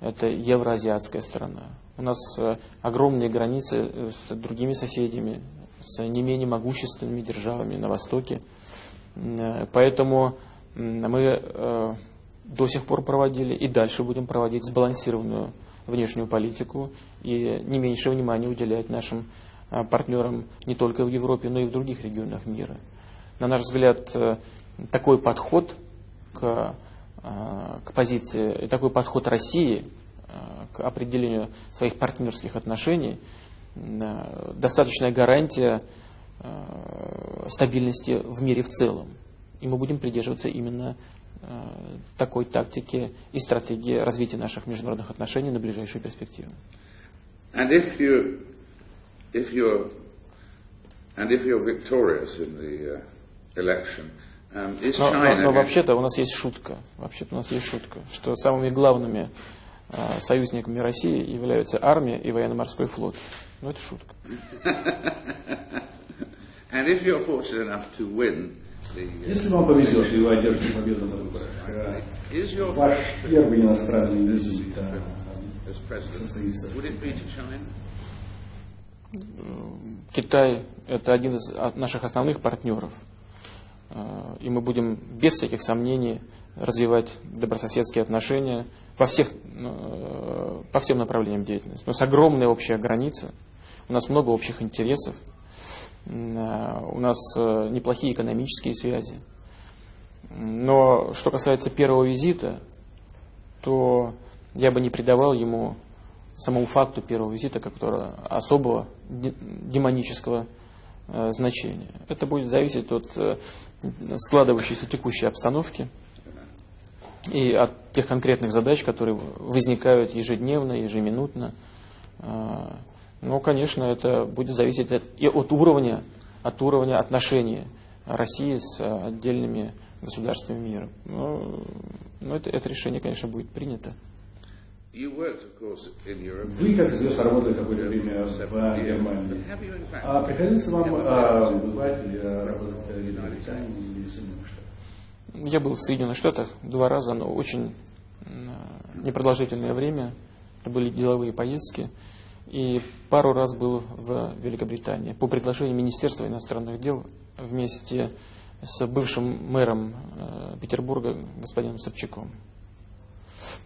это евроазиатская страна. У нас э, огромные границы с другими соседями, с не менее могущественными державами на Востоке. Э, поэтому мы до сих пор проводили и дальше будем проводить сбалансированную внешнюю политику и не меньше внимания уделять нашим партнерам не только в Европе, но и в других регионах мира. На наш взгляд, такой подход к Э, к позиции, такой подход России э, к определению своих партнерских отношений э, достаточная гарантия стабильности в мире в целом. И мы будем придерживаться именно такой тактики и стратегии развития наших международных отношений на ближайшую перспективу. And if you, if you're, and if you're victorious in the uh, election, Um, но, но, но вообще-то у нас есть шутка. Вообще-то у нас есть шутка, что самыми главными э, союзниками России являются армия и военно-морской флот. Ну это шутка. Uh, Если вам повезет и вы одержите победу на выборах, э, ваш первый иностранный визит состоится. Китай – это один из наших основных партнеров – и мы будем без всяких сомнений развивать добрососедские отношения во всех, э, по всем направлениям деятельности. У нас огромная общая граница, у нас много общих интересов, э, у нас неплохие экономические связи. Но что касается первого визита, то я бы не придавал ему самому факту первого визита какого-то особого демонического значения. Это будет зависеть от складывающейся текущей обстановки и от тех конкретных задач, которые возникают ежедневно, ежеминутно. Ну, конечно, это будет зависеть от, и от уровня, от уровня отношений России с отдельными государствами мира. Но, но это, это решение, конечно, будет принято. Вы, как известно, работали какое-то время в Германии. А приходилось вам а, бывать или работать в Великобритании или Соединенных Штатах? Я был в Соединенных Штатах два раза, но очень непродолжительное время. Это были деловые поездки. И пару раз был в Великобритании по приглашению Министерства иностранных дел вместе с бывшим мэром э, Петербурга господином Собчаком.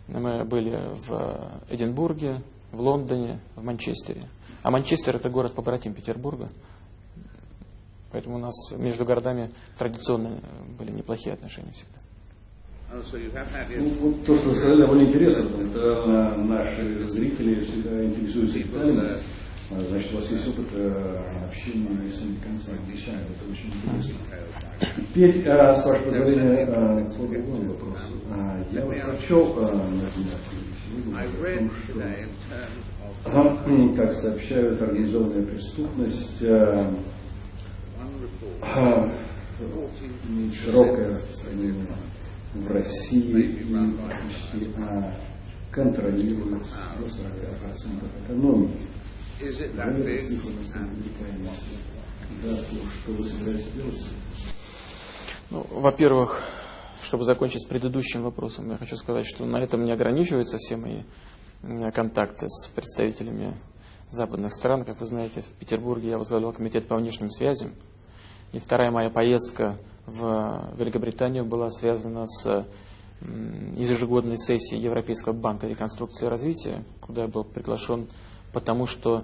Мы были в Эдинбурге, в Лондоне, в Манчестере. А Манчестер это город побратим Петербурга. Поэтому у нас между городами традиционно были неплохие отношения всегда. Ну, вот то, что вы сказали, довольно интересно, потому что наши зрители всегда интересуются деталями. А, значит, у вас есть опыт э, общения с американцами, англичанами, это очень интересно. Теперь, э, с вашего позволения, э, по другому вопросу. Я вот прочел на сегодня о том, что, как сообщают, организованная преступность широкое распространение в России и практически а, контролирует до 40% экономики. Что вы собираетесь делать? Ну, во-первых, чтобы закончить с предыдущим вопросом, я хочу сказать, что на этом не ограничиваются все мои контакты с представителями западных стран. Как вы знаете, в Петербурге я возглавлял комитет по внешним связям. И вторая моя поездка в Великобританию была связана с ежегодной сессией Европейского банка реконструкции и развития, куда я был приглашен, потому что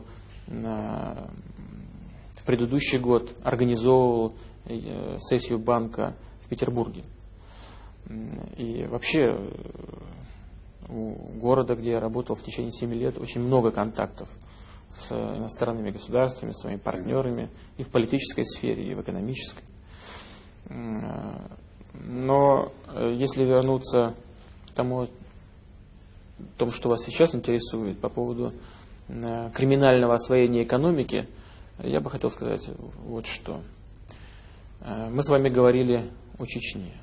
в предыдущий год организовывал э, сессию банка в Петербурге. И вообще э, у города, где я работал в течение 7 лет, очень много контактов с иностранными государствами, своими партнерами и в политической сфере, и в экономической. Но э, если вернуться к тому, тому, что вас сейчас интересует по поводу э, криминального освоения экономики, я бы хотел сказать вот что. Э, мы с вами говорили о Чечне.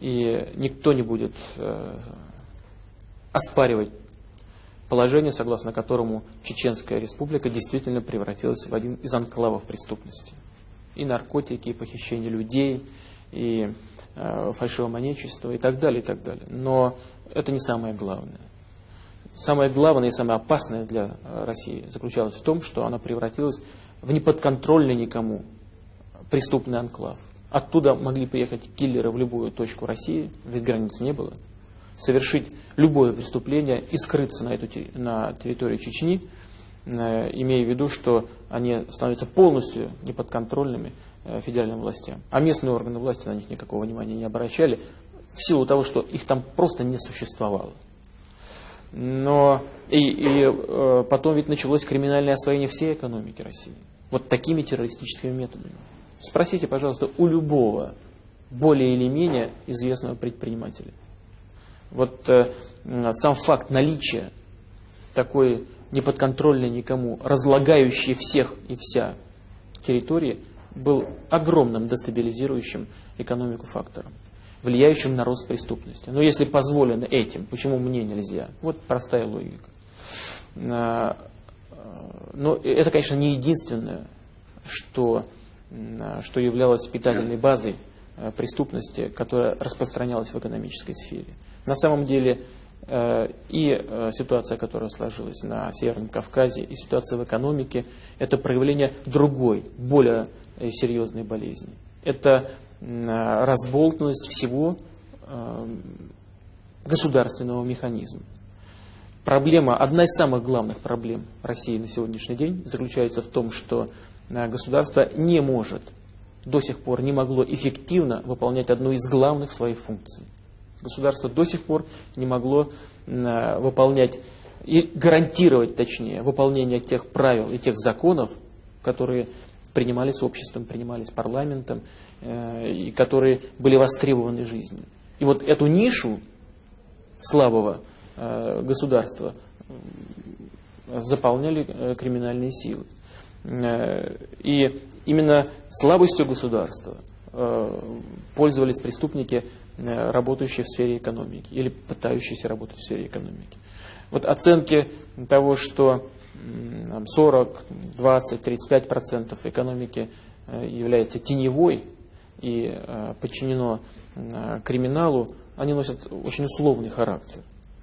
И никто не будет оспаривать положение, согласно которому Чеченская республика действительно превратилась в один из анклавов преступности и наркотики, и похищение людей, и э, фальшивомонечество и так далее, и так далее. Но это не самое главное. Самое главное и самое опасное для э, России заключалось в том, что она превратилась в неподконтрольный никому преступный анклав. Оттуда могли приехать киллеры в любую точку России, ведь границ не было, совершить любое преступление и скрыться на, эту, на территории Чечни, имея в виду, что они становятся полностью неподконтрольными э, федеральным властям. А местные органы власти на них никакого внимания не обращали, в силу того, что их там просто не существовало. Но и, и э, потом ведь началось криминальное освоение всей экономики России. Вот такими террористическими методами. Спросите, пожалуйста, у любого более или менее известного предпринимателя. Вот э, сам факт наличия такой неподконтрольной никому, разлагающей всех и вся территории, был огромным дестабилизирующим экономику фактором, влияющим на рост преступности. Но если позволено этим, почему мне нельзя? Вот простая логика. А, но это, конечно, не единственное, что, что являлось питательной базой а, преступности, которая распространялась в экономической сфере. На самом деле и э, ситуация, которая сложилась на Северном Кавказе, и ситуация в экономике, это проявление другой, более э, серьезной болезни. Это разболтанность всего государственного механизма. Проблема, одна из самых главных проблем России на сегодняшний день заключается в том, что государство не может, до сих пор не могло эффективно выполнять одну из главных своих функций Государство до сих пор не могло э, выполнять и гарантировать, точнее, выполнение тех правил и тех законов, которые принимались обществом, принимались парламентом, э, и которые были востребованы жизнью. И вот эту нишу слабого э, государства заполняли криминальные силы. И именно слабостью государства пользовались преступники работающие в сфере экономики или пытающиеся работать в сфере экономики. Вот оценки того, что 40, 20, 35 процентов экономики э, является теневой и э, подчинено э, криминалу, они носят очень условный характер.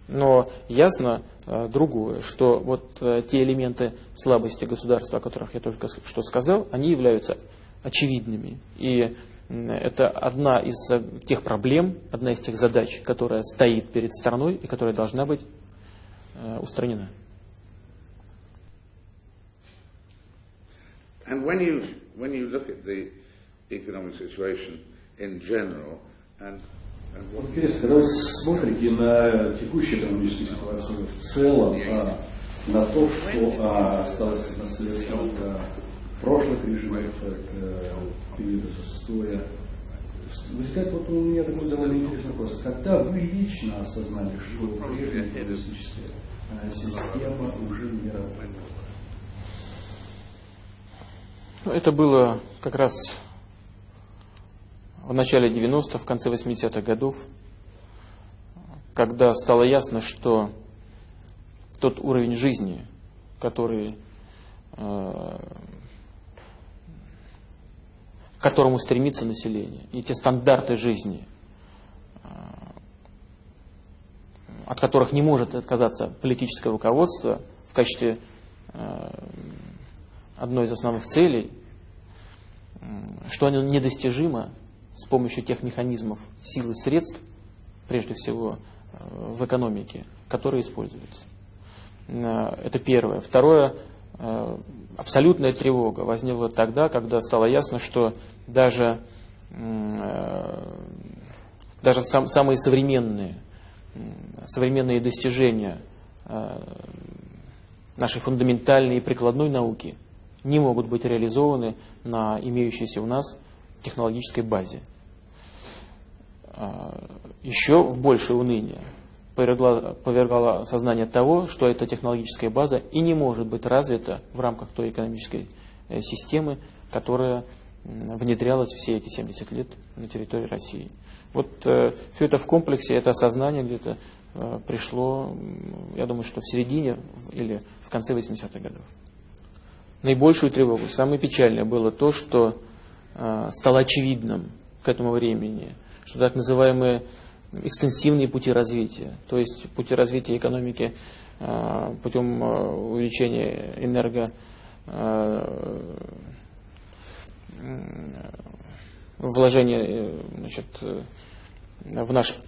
Но ясно э, другое, что вот э, те элементы слабости государства, о которых я только что сказал, они являются очевидными. И это одна из э, тех проблем, одна из тех задач, которая стоит перед страной и которая должна быть э, устранена. And when you, when you look at the economic situation in general and Интересно, когда вы смотрите на текущую экономическую ситуацию в целом, а, на то, что а, осталось наследством от прошлых режимов, от периода застоя, возникает вот у меня такой довольно интересный вопрос. Когда вы лично осознали, что прежняя коммунистическая система уже не работает? Это было как раз в начале 90-х, в конце 80-х годов, когда стало ясно, что тот уровень жизни, который, э, к которому стремится население, и те стандарты жизни, э, от которых не может отказаться политическое руководство в качестве э, одной из основных целей, что оно недостижимо с помощью тех механизмов сил и средств, прежде всего э, в экономике, которые используются. Это первое. Второе, абсолютная тревога возникла тогда, когда стало ясно, что даже, даже сам, самые современные, современные достижения нашей фундаментальной и прикладной науки не могут быть реализованы на имеющейся у нас технологической базе. А, еще в большее уныние повергало, повергало сознание того, что эта технологическая база и не может быть развита в рамках той экономической э, системы, которая внедрялась все эти 70 лет на территории России. Вот э, все это в комплексе, это осознание где-то э, пришло, я думаю, что в середине или в конце 80-х годов. Наибольшую тревогу, самое печальное было то, что э, стало очевидным к этому времени – что так называемые экстенсивные пути развития, то есть пути развития экономики э, путем э, увеличения энерго э, вложения значит, в наш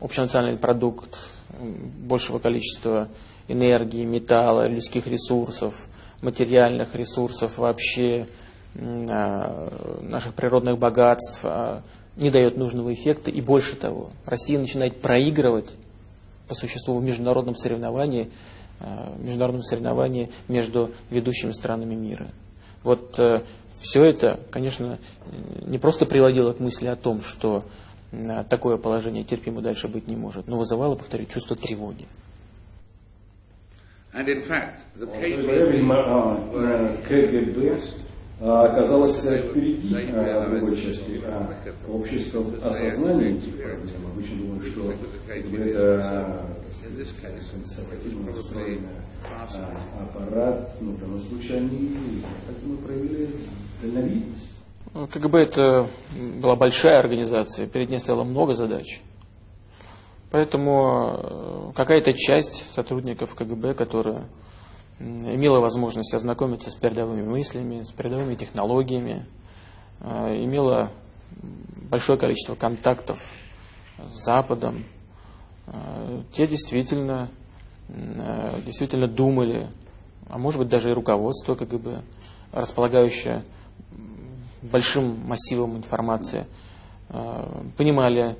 общенациональный продукт большего количества энергии, металла, людских ресурсов, материальных ресурсов вообще, наших природных богатств, не дает нужного эффекта. И больше того, Россия начинает проигрывать по существу в международном соревновании, э, в международном соревновании между ведущими странами мира. Вот э, все это, конечно, не просто приводило к мысли о том, что э, такое положение терпимо дальше быть не может, но вызывало, повторю, чувство тревоги. And in fact, the KGB оказалась впереди в другой части общества осознания этих проблем. Обычно думают, что это консервативно устроенный аппарат, но в данном случае они мы проявили дальновидность. КГБ это была большая организация, перед ней стояло много задач. Поэтому какая-то часть сотрудников КГБ, которая имела возможность ознакомиться с передовыми мыслями, с передовыми технологиями, э, имела большое количество контактов с Западом. Э, те действительно, э, действительно думали, а может быть даже и руководство КГБ, располагающее большим массивом информации, понимали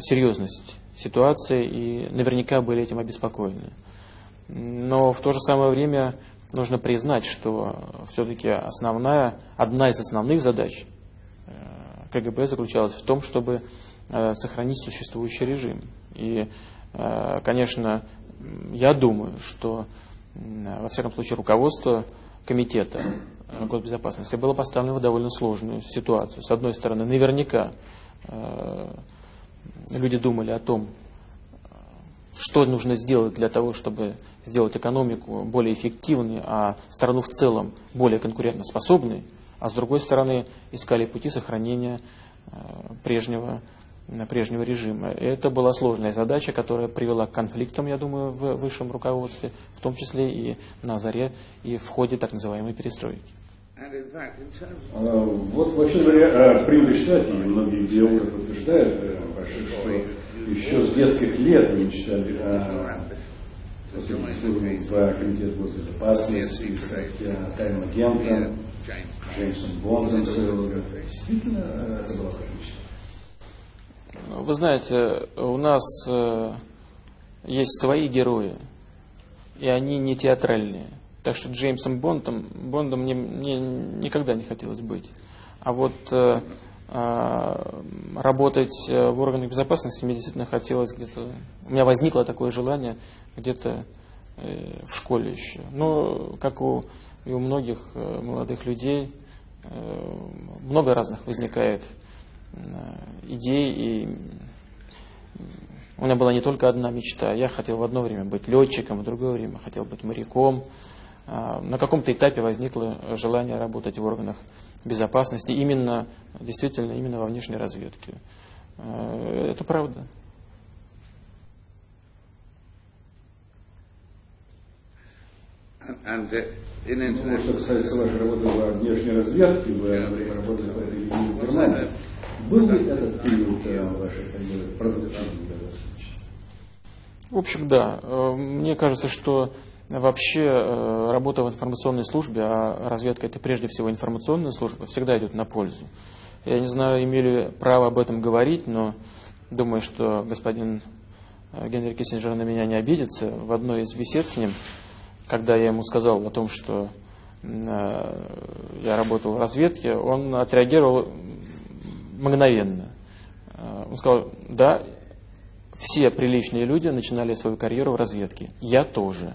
серьезность ситуации и наверняка были этим обеспокоены. Но в то же самое время нужно признать, что все-таки основная, одна из основных задач э, КГБ заключалась в том, чтобы э, сохранить существующий режим. И, э, конечно, я думаю, что, во всяком случае, руководство комитета госбезопасности было поставлено в довольно сложную ситуацию. С одной стороны, наверняка люди думали о том, что нужно сделать для того, чтобы сделать экономику более эффективной, а страну в целом более конкурентоспособной, а с другой стороны искали пути сохранения прежнего, прежнего режима. Это была сложная задача, которая привела к конфликтам, я думаю, в высшем руководстве, в том числе и на заре, и в ходе так называемой перестройки. А, вот, вообще говоря, принято считать, и многие биологи утверждают, что еще с детских лет мечтали о в Комитет госбезопасности, с тайным агентом, Джеймсом Бондом Действительно, это была Вы знаете, у нас э, есть свои герои, и они не театральные. Так что Джеймсом Бондом, Бондом мне, мне никогда не хотелось быть. А вот э, э, работать в органах безопасности мне действительно хотелось где-то... У меня возникло такое желание где-то э, в школе еще. Но, как у, и у многих э, молодых людей, э, много разных возникает э, идей, и у меня была не только одна мечта. Я хотел в одно время быть летчиком, в другое время хотел быть моряком, а, на каком-то этапе возникло желание работать в органах безопасности, именно, действительно, именно во внешней разведке. А, это правда. And uh, ну, что касается вашей работы во внешней разведке, вы время работы в этой Германии, был ли этот период э, вашей карьеры продуктивным для вас? В общем, да. Э, мне кажется, что Вообще э, работа в информационной службе, а разведка это прежде всего информационная служба, всегда идет на пользу. Я не знаю, имели право об этом говорить, но думаю, что господин э, Генри Киссинджер на меня не обидится. В одной из бесед с ним, когда я ему сказал о том, что э, я работал в разведке, он отреагировал мгновенно. Он сказал, да, все приличные люди начинали свою карьеру в разведке. Я тоже.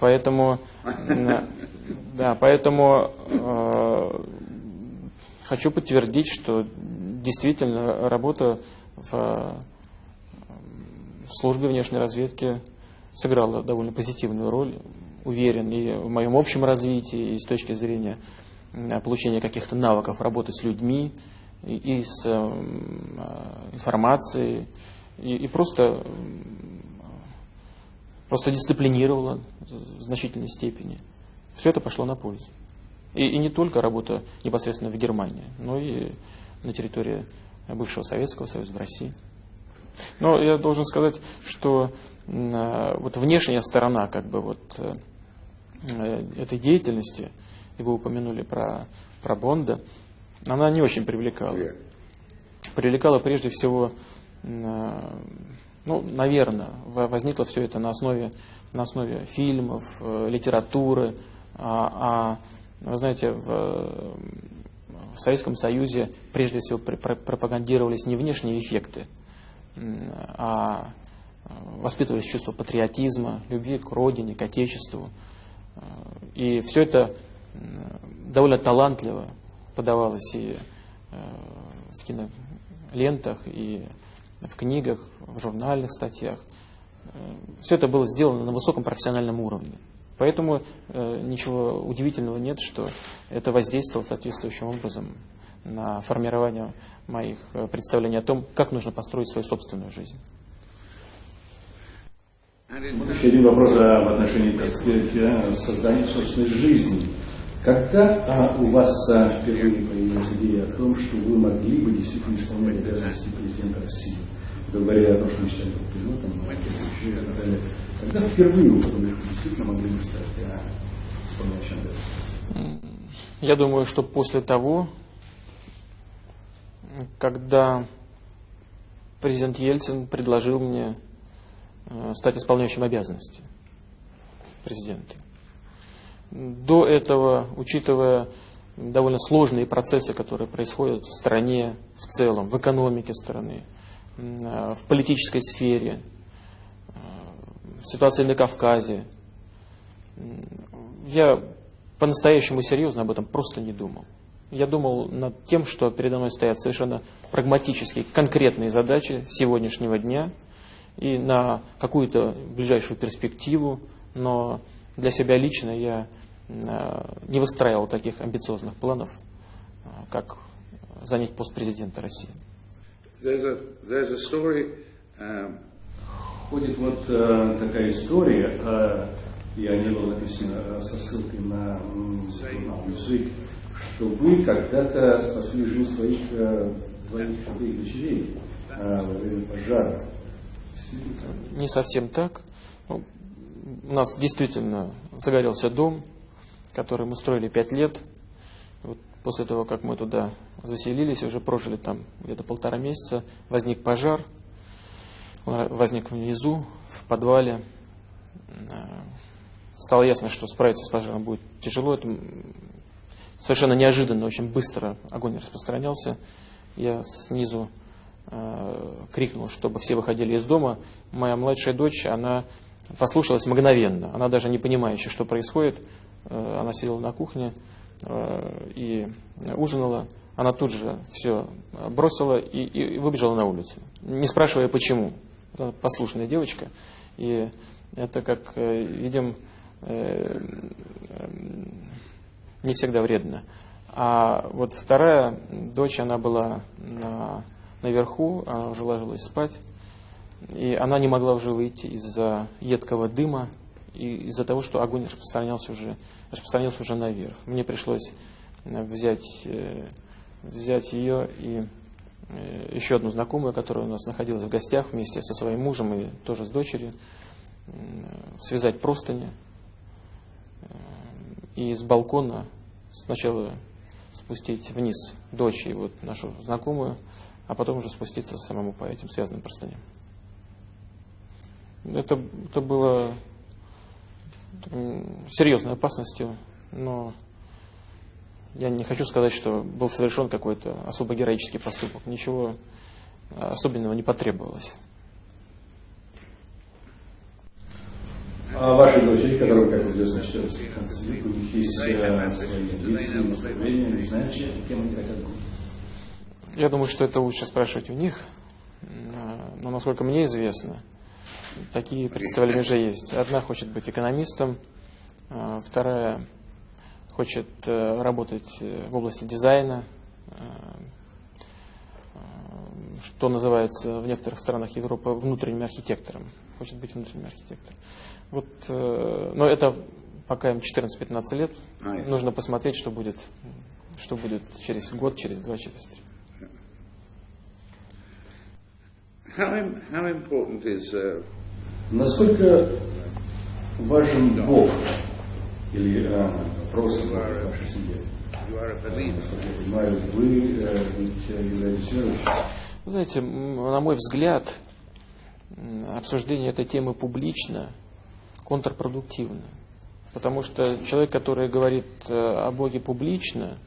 Поэтому, да, поэтому э, хочу подтвердить, что действительно работа в, в службе внешней разведки сыграла довольно позитивную роль, уверен, и в моем общем развитии, и с точки зрения получения каких-то навыков работы с людьми, и, и с э, информацией, и, и просто просто дисциплинировала в значительной степени. Все это пошло на пользу. И, и не только работа непосредственно в Германии, но и на территории бывшего Советского Союза, в России. Но я должен сказать, что э, вот внешняя сторона как бы вот э, этой деятельности, и вы упомянули про, про Бонда, она не очень привлекала. Привлекала прежде всего э, ну, наверное, возникло все это на основе, на основе фильмов, э, литературы. А, а вы знаете, в, в Советском Союзе прежде всего пропагандировались не внешние эффекты, а воспитывались чувство патриотизма, любви к родине, к отечеству. И все это довольно талантливо подавалось и э, в кинолентах, и в книгах, в журнальных статьях. Э, Все это было сделано на высоком профессиональном уровне. Поэтому э, ничего удивительного нет, что это воздействовало соответствующим образом на формирование моих э, представлений о том, как нужно построить свою собственную жизнь. Еще один вопрос в отношении, так сказать, создания собственной жизни. Когда а, у вас впервые появилась идея о том, что вы могли бы действительно исполнять обязанности президента России? Говоря о том, что мечтали быть пилотом, и так далее. Когда впервые что действительно могли бы стать а, исполняющим Я думаю, что после того, когда президент Ельцин предложил мне э, стать исполняющим обязанности президента. До этого, учитывая довольно сложные процессы, которые происходят в стране в целом, в экономике страны, в политической сфере, э, ситуации на Кавказе. Я по-настоящему серьезно об этом просто не думал. Я думал над тем, что передо мной стоят совершенно прагматические, конкретные задачи сегодняшнего дня и на какую-то ближайшую перспективу, но для себя лично я э, не выстраивал таких амбициозных планов, как занять пост президента России. There's a, there's a story um, Ходит вот э, такая история, э, и о ней было написано э, со ссылкой на, м, на язык, что вы когда-то спасли жизнь своих э, двоих своих дочерей э, во время пожара. Не совсем так. Ну, у нас действительно загорелся дом, который мы строили пять лет. Вот после того, как мы туда заселились, уже прожили там где-то полтора месяца, возник пожар. Он возник внизу, в подвале. Э, Стало ясно, что справиться с пожаром будет тяжело. Это совершенно неожиданно, очень быстро огонь распространялся. Я снизу э, крикнул, чтобы все выходили из дома. Моя младшая дочь, она послушалась мгновенно. Она даже не понимая еще, что происходит. Э, она сидела на кухне э, и ужинала. Она тут же все бросила и, и выбежала на улицу, не спрашивая почему. Это послушная девочка. И это, как э, видим, э, не всегда вредно. А вот вторая дочь, она была на- наверху, она уже ложилась спать, и она не могла уже выйти из-за едкого дыма и из-за того, что огонь распространялся уже, распространился уже наверх. Мне пришлось э, взять, э, взять ее и э, еще одну знакомую, которая у нас находилась в гостях вместе со своим мужем и тоже с дочерью, связать простыни и с балкона сначала спустить вниз дочь и вот нашу знакомую, а потом уже спуститься самому по этим связанным простыням. Это, это было серьезной опасностью, но я не хочу сказать, что был совершен какой-то особо героический поступок. Ничего особенного не потребовалось. А ваши дочери, которые, как известно, читают концерт, у них есть э, свои амбиции, настроения, не знаю, кем они хотят быть. Я думаю, что это лучше спрашивать у них. М, Но, насколько мне известно, такие представления уже есть. Одна хочет быть экономистом, а вторая хочет э, работать э, в области дизайна, э, что называется в некоторых странах Европы внутренним архитектором. Хочет быть внутренним архитектором. Вот, но это пока им 14-15 лет. А, я- Нужно посмотреть, что будет, что будет через год, через два, через три. how, how important is uh, Насколько важен Бог или э, вопрос в вашей семье? Насколько я понимаю, вы ведь э, являетесь верующим. Вы знаете, на мой взгляд, обсуждение этой темы публично контрпродуктивно. Потому что человек, который говорит э, о Боге публично,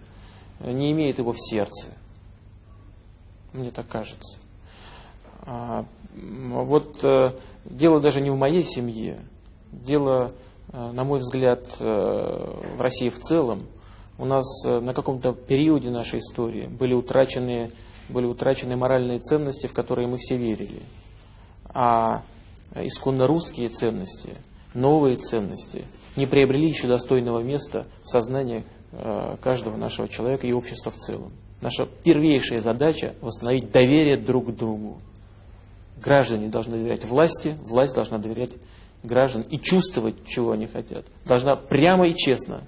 не имеет его в сердце. Мне так кажется. Вот э, дело даже не в моей семье. Дело, э, на мой взгляд, э, в России в целом. У нас на каком-то периоде нашей истории были утрачены, были утрачены моральные ценности, в которые мы все верили. А исконно русские ценности, новые ценности не приобрели еще достойного места в сознании каждого нашего человека и общества в целом. Наша первейшая задача – восстановить доверие друг к другу. Граждане должны доверять власти, власть должна доверять гражданам и чувствовать, чего они хотят. Должна прямо и честно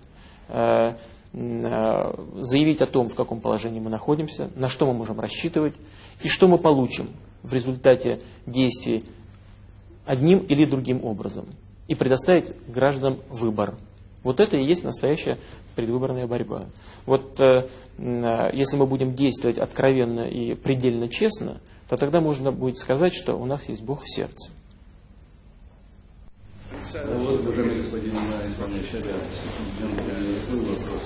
э, э, заявить о том, в каком положении мы находимся, на что мы можем рассчитывать и что мы получим в результате действий одним или другим образом. И предоставить гражданам выбор. Вот это и есть настоящая предвыборная борьба. Вот э, э, если мы будем действовать откровенно и предельно честно, то тогда можно будет сказать, что у нас есть Бог в сердце. Вот, уважаемый господин э, исполняющий такой вопрос.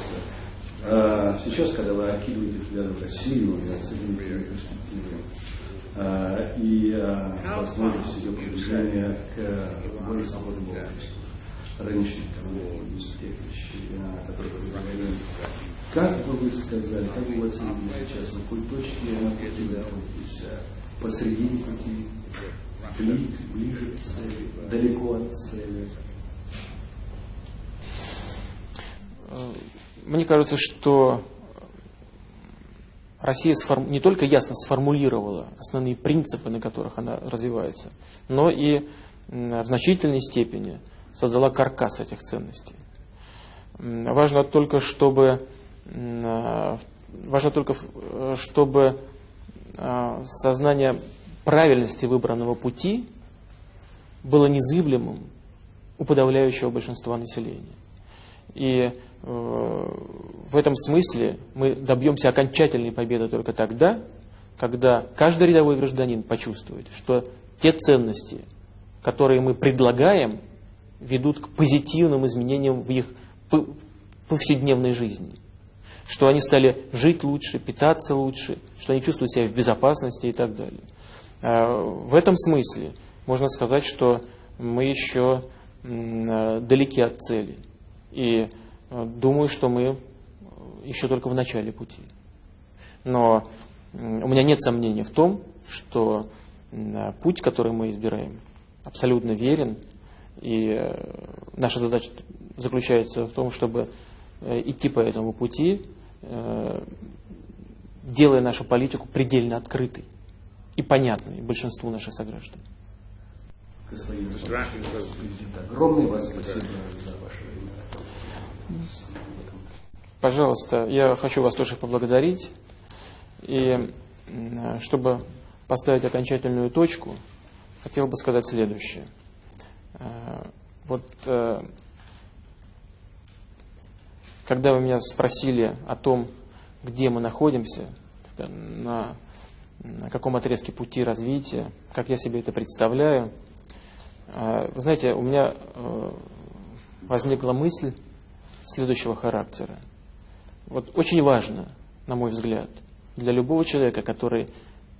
А, Сейчас, когда вы окидываете взглядом Россию и оцениваете ее перспективы, и возможность ее продвижения к более свободному обществу, рыночных торговли, тех вещей, которые говорили, как бы вы сказали, как бы вы оценили сейчас, на какой точке на пути вы находитесь? А, Посредине пути, бли- ближе к цели, далеко от цели? Мне кажется, что Россия не только ясно сформулировала основные принципы, на которых она развивается, но и в значительной степени создала каркас этих ценностей. Важно только, чтобы, важно только, чтобы сознание правильности выбранного пути было незыблемым у подавляющего большинства населения. И э, в этом смысле мы добьемся окончательной победы только тогда, когда каждый рядовой гражданин почувствует, что те ценности, которые мы предлагаем, ведут к позитивным изменениям в их повседневной жизни. Что они стали жить лучше, питаться лучше, что они чувствуют себя в безопасности и так далее. А, в этом смысле можно сказать, что мы еще далеки от цели. И э, думаю, что мы еще только в начале пути. Но у меня нет сомнений в том, что путь, который мы избираем, абсолютно верен. И э, наша задача заключается в том, чтобы э, идти по этому пути, делая нашу политику предельно открытой и понятной большинству наших сограждан. Господин огромное вас спасибо за ваше время. Пожалуйста, я хочу вас тоже поблагодарить. И чтобы поставить окончательную точку, хотел бы сказать следующее. Э, вот э, когда вы меня спросили о том, где мы находимся, на, на каком отрезке пути развития, как я себе это представляю, э, вы знаете, у меня возникла мысль следующего характера. Вот очень важно, на мой взгляд, для любого человека, который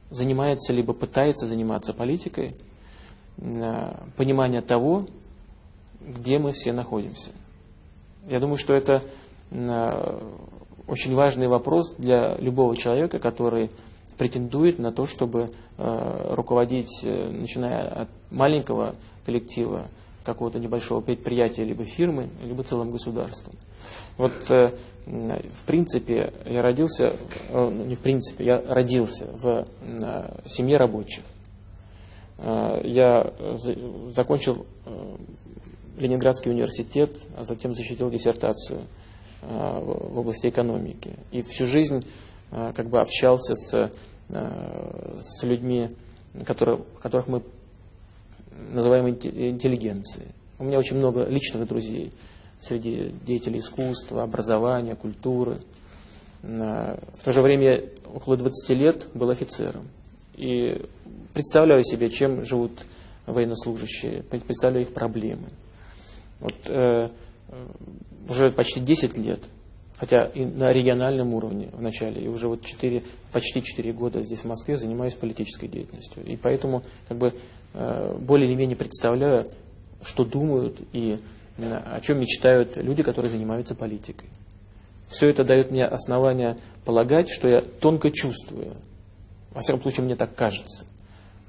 занимается либо пытается заниматься политикой, э, понимание того, где мы все находимся. Я думаю, что это э, очень важный вопрос для любого человека, который претендует на то, чтобы э, руководить, начиная от маленького коллектива, какого-то небольшого предприятия, либо фирмы, либо целым государством. Вот, э, в принципе, я родился, э, ну, не в принципе, я родился в э, семье рабочих. Я закончил Ленинградский университет, а затем защитил диссертацию в области экономики. И всю жизнь как бы общался с, с людьми, которые, которых мы называемой интеллигенции. У меня очень много личных друзей среди деятелей искусства, образования, культуры. В то же время около 20 лет был офицером. И представляю себе, чем живут военнослужащие, представляю их проблемы. Вот, э, уже почти 10 лет, хотя и на региональном уровне вначале, и уже вот 4, почти 4 года здесь в Москве занимаюсь политической деятельностью. И поэтому как бы Э, более или менее представляю, что думают и э, о чем мечтают люди, которые занимаются политикой. Все это дает мне основание полагать, что я тонко чувствую, во всяком случае мне так кажется,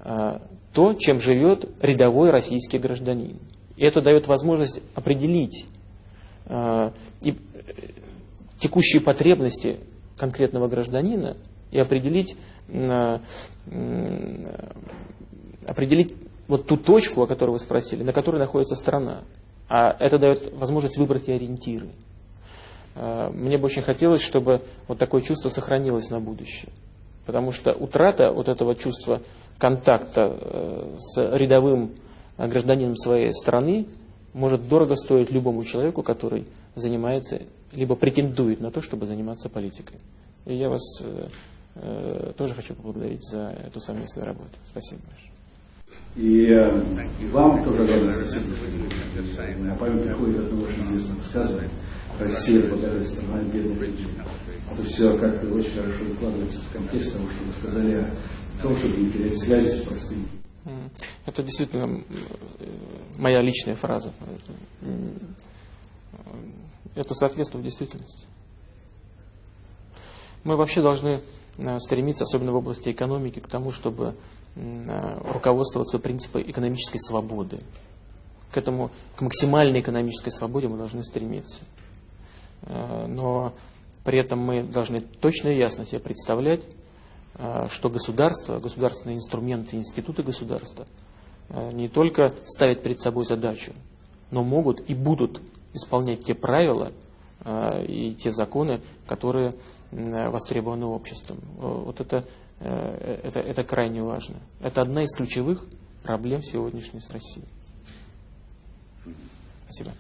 э, то, чем живет рядовой российский гражданин. И это дает возможность определить и текущие потребности конкретного гражданина и определить определить вот ту точку, о которой вы спросили, на которой находится страна. А это дает возможность выбрать и ориентиры. А, мне бы очень хотелось, чтобы вот такое чувство сохранилось на будущее. Потому что утрата вот этого чувства контакта э, с рядовым гражданином своей страны может дорого стоить любому человеку, который занимается, либо претендует на то, чтобы заниматься политикой. И я вас э, э, тоже хочу поблагодарить за эту совместную работу. Спасибо большое. И, э, и вам тоже огромное спасибо. На память приходит одно очень известное высказывание. Россия богатая страна бедных. Это все как-то очень хорошо выкладывается в контекст того, что вы сказали о том, чтобы не терять связи с простыми. Это действительно моя личная фраза. Это соответствует действительности. Мы вообще должны э, стремиться, особенно в области экономики, к тому, чтобы Э, руководствоваться принципом экономической свободы. К этому, к максимальной экономической свободе мы должны стремиться. Э, но При этом мы должны точно и ясно себе представлять, э, что государство, государственные инструменты, институты государства э, не только ставят перед собой задачу, но могут и будут исполнять те правила э, и те законы, которые востребованы обществом. Вот это, это, это крайне важно. Это одна из ключевых проблем сегодняшней с Россией. Спасибо.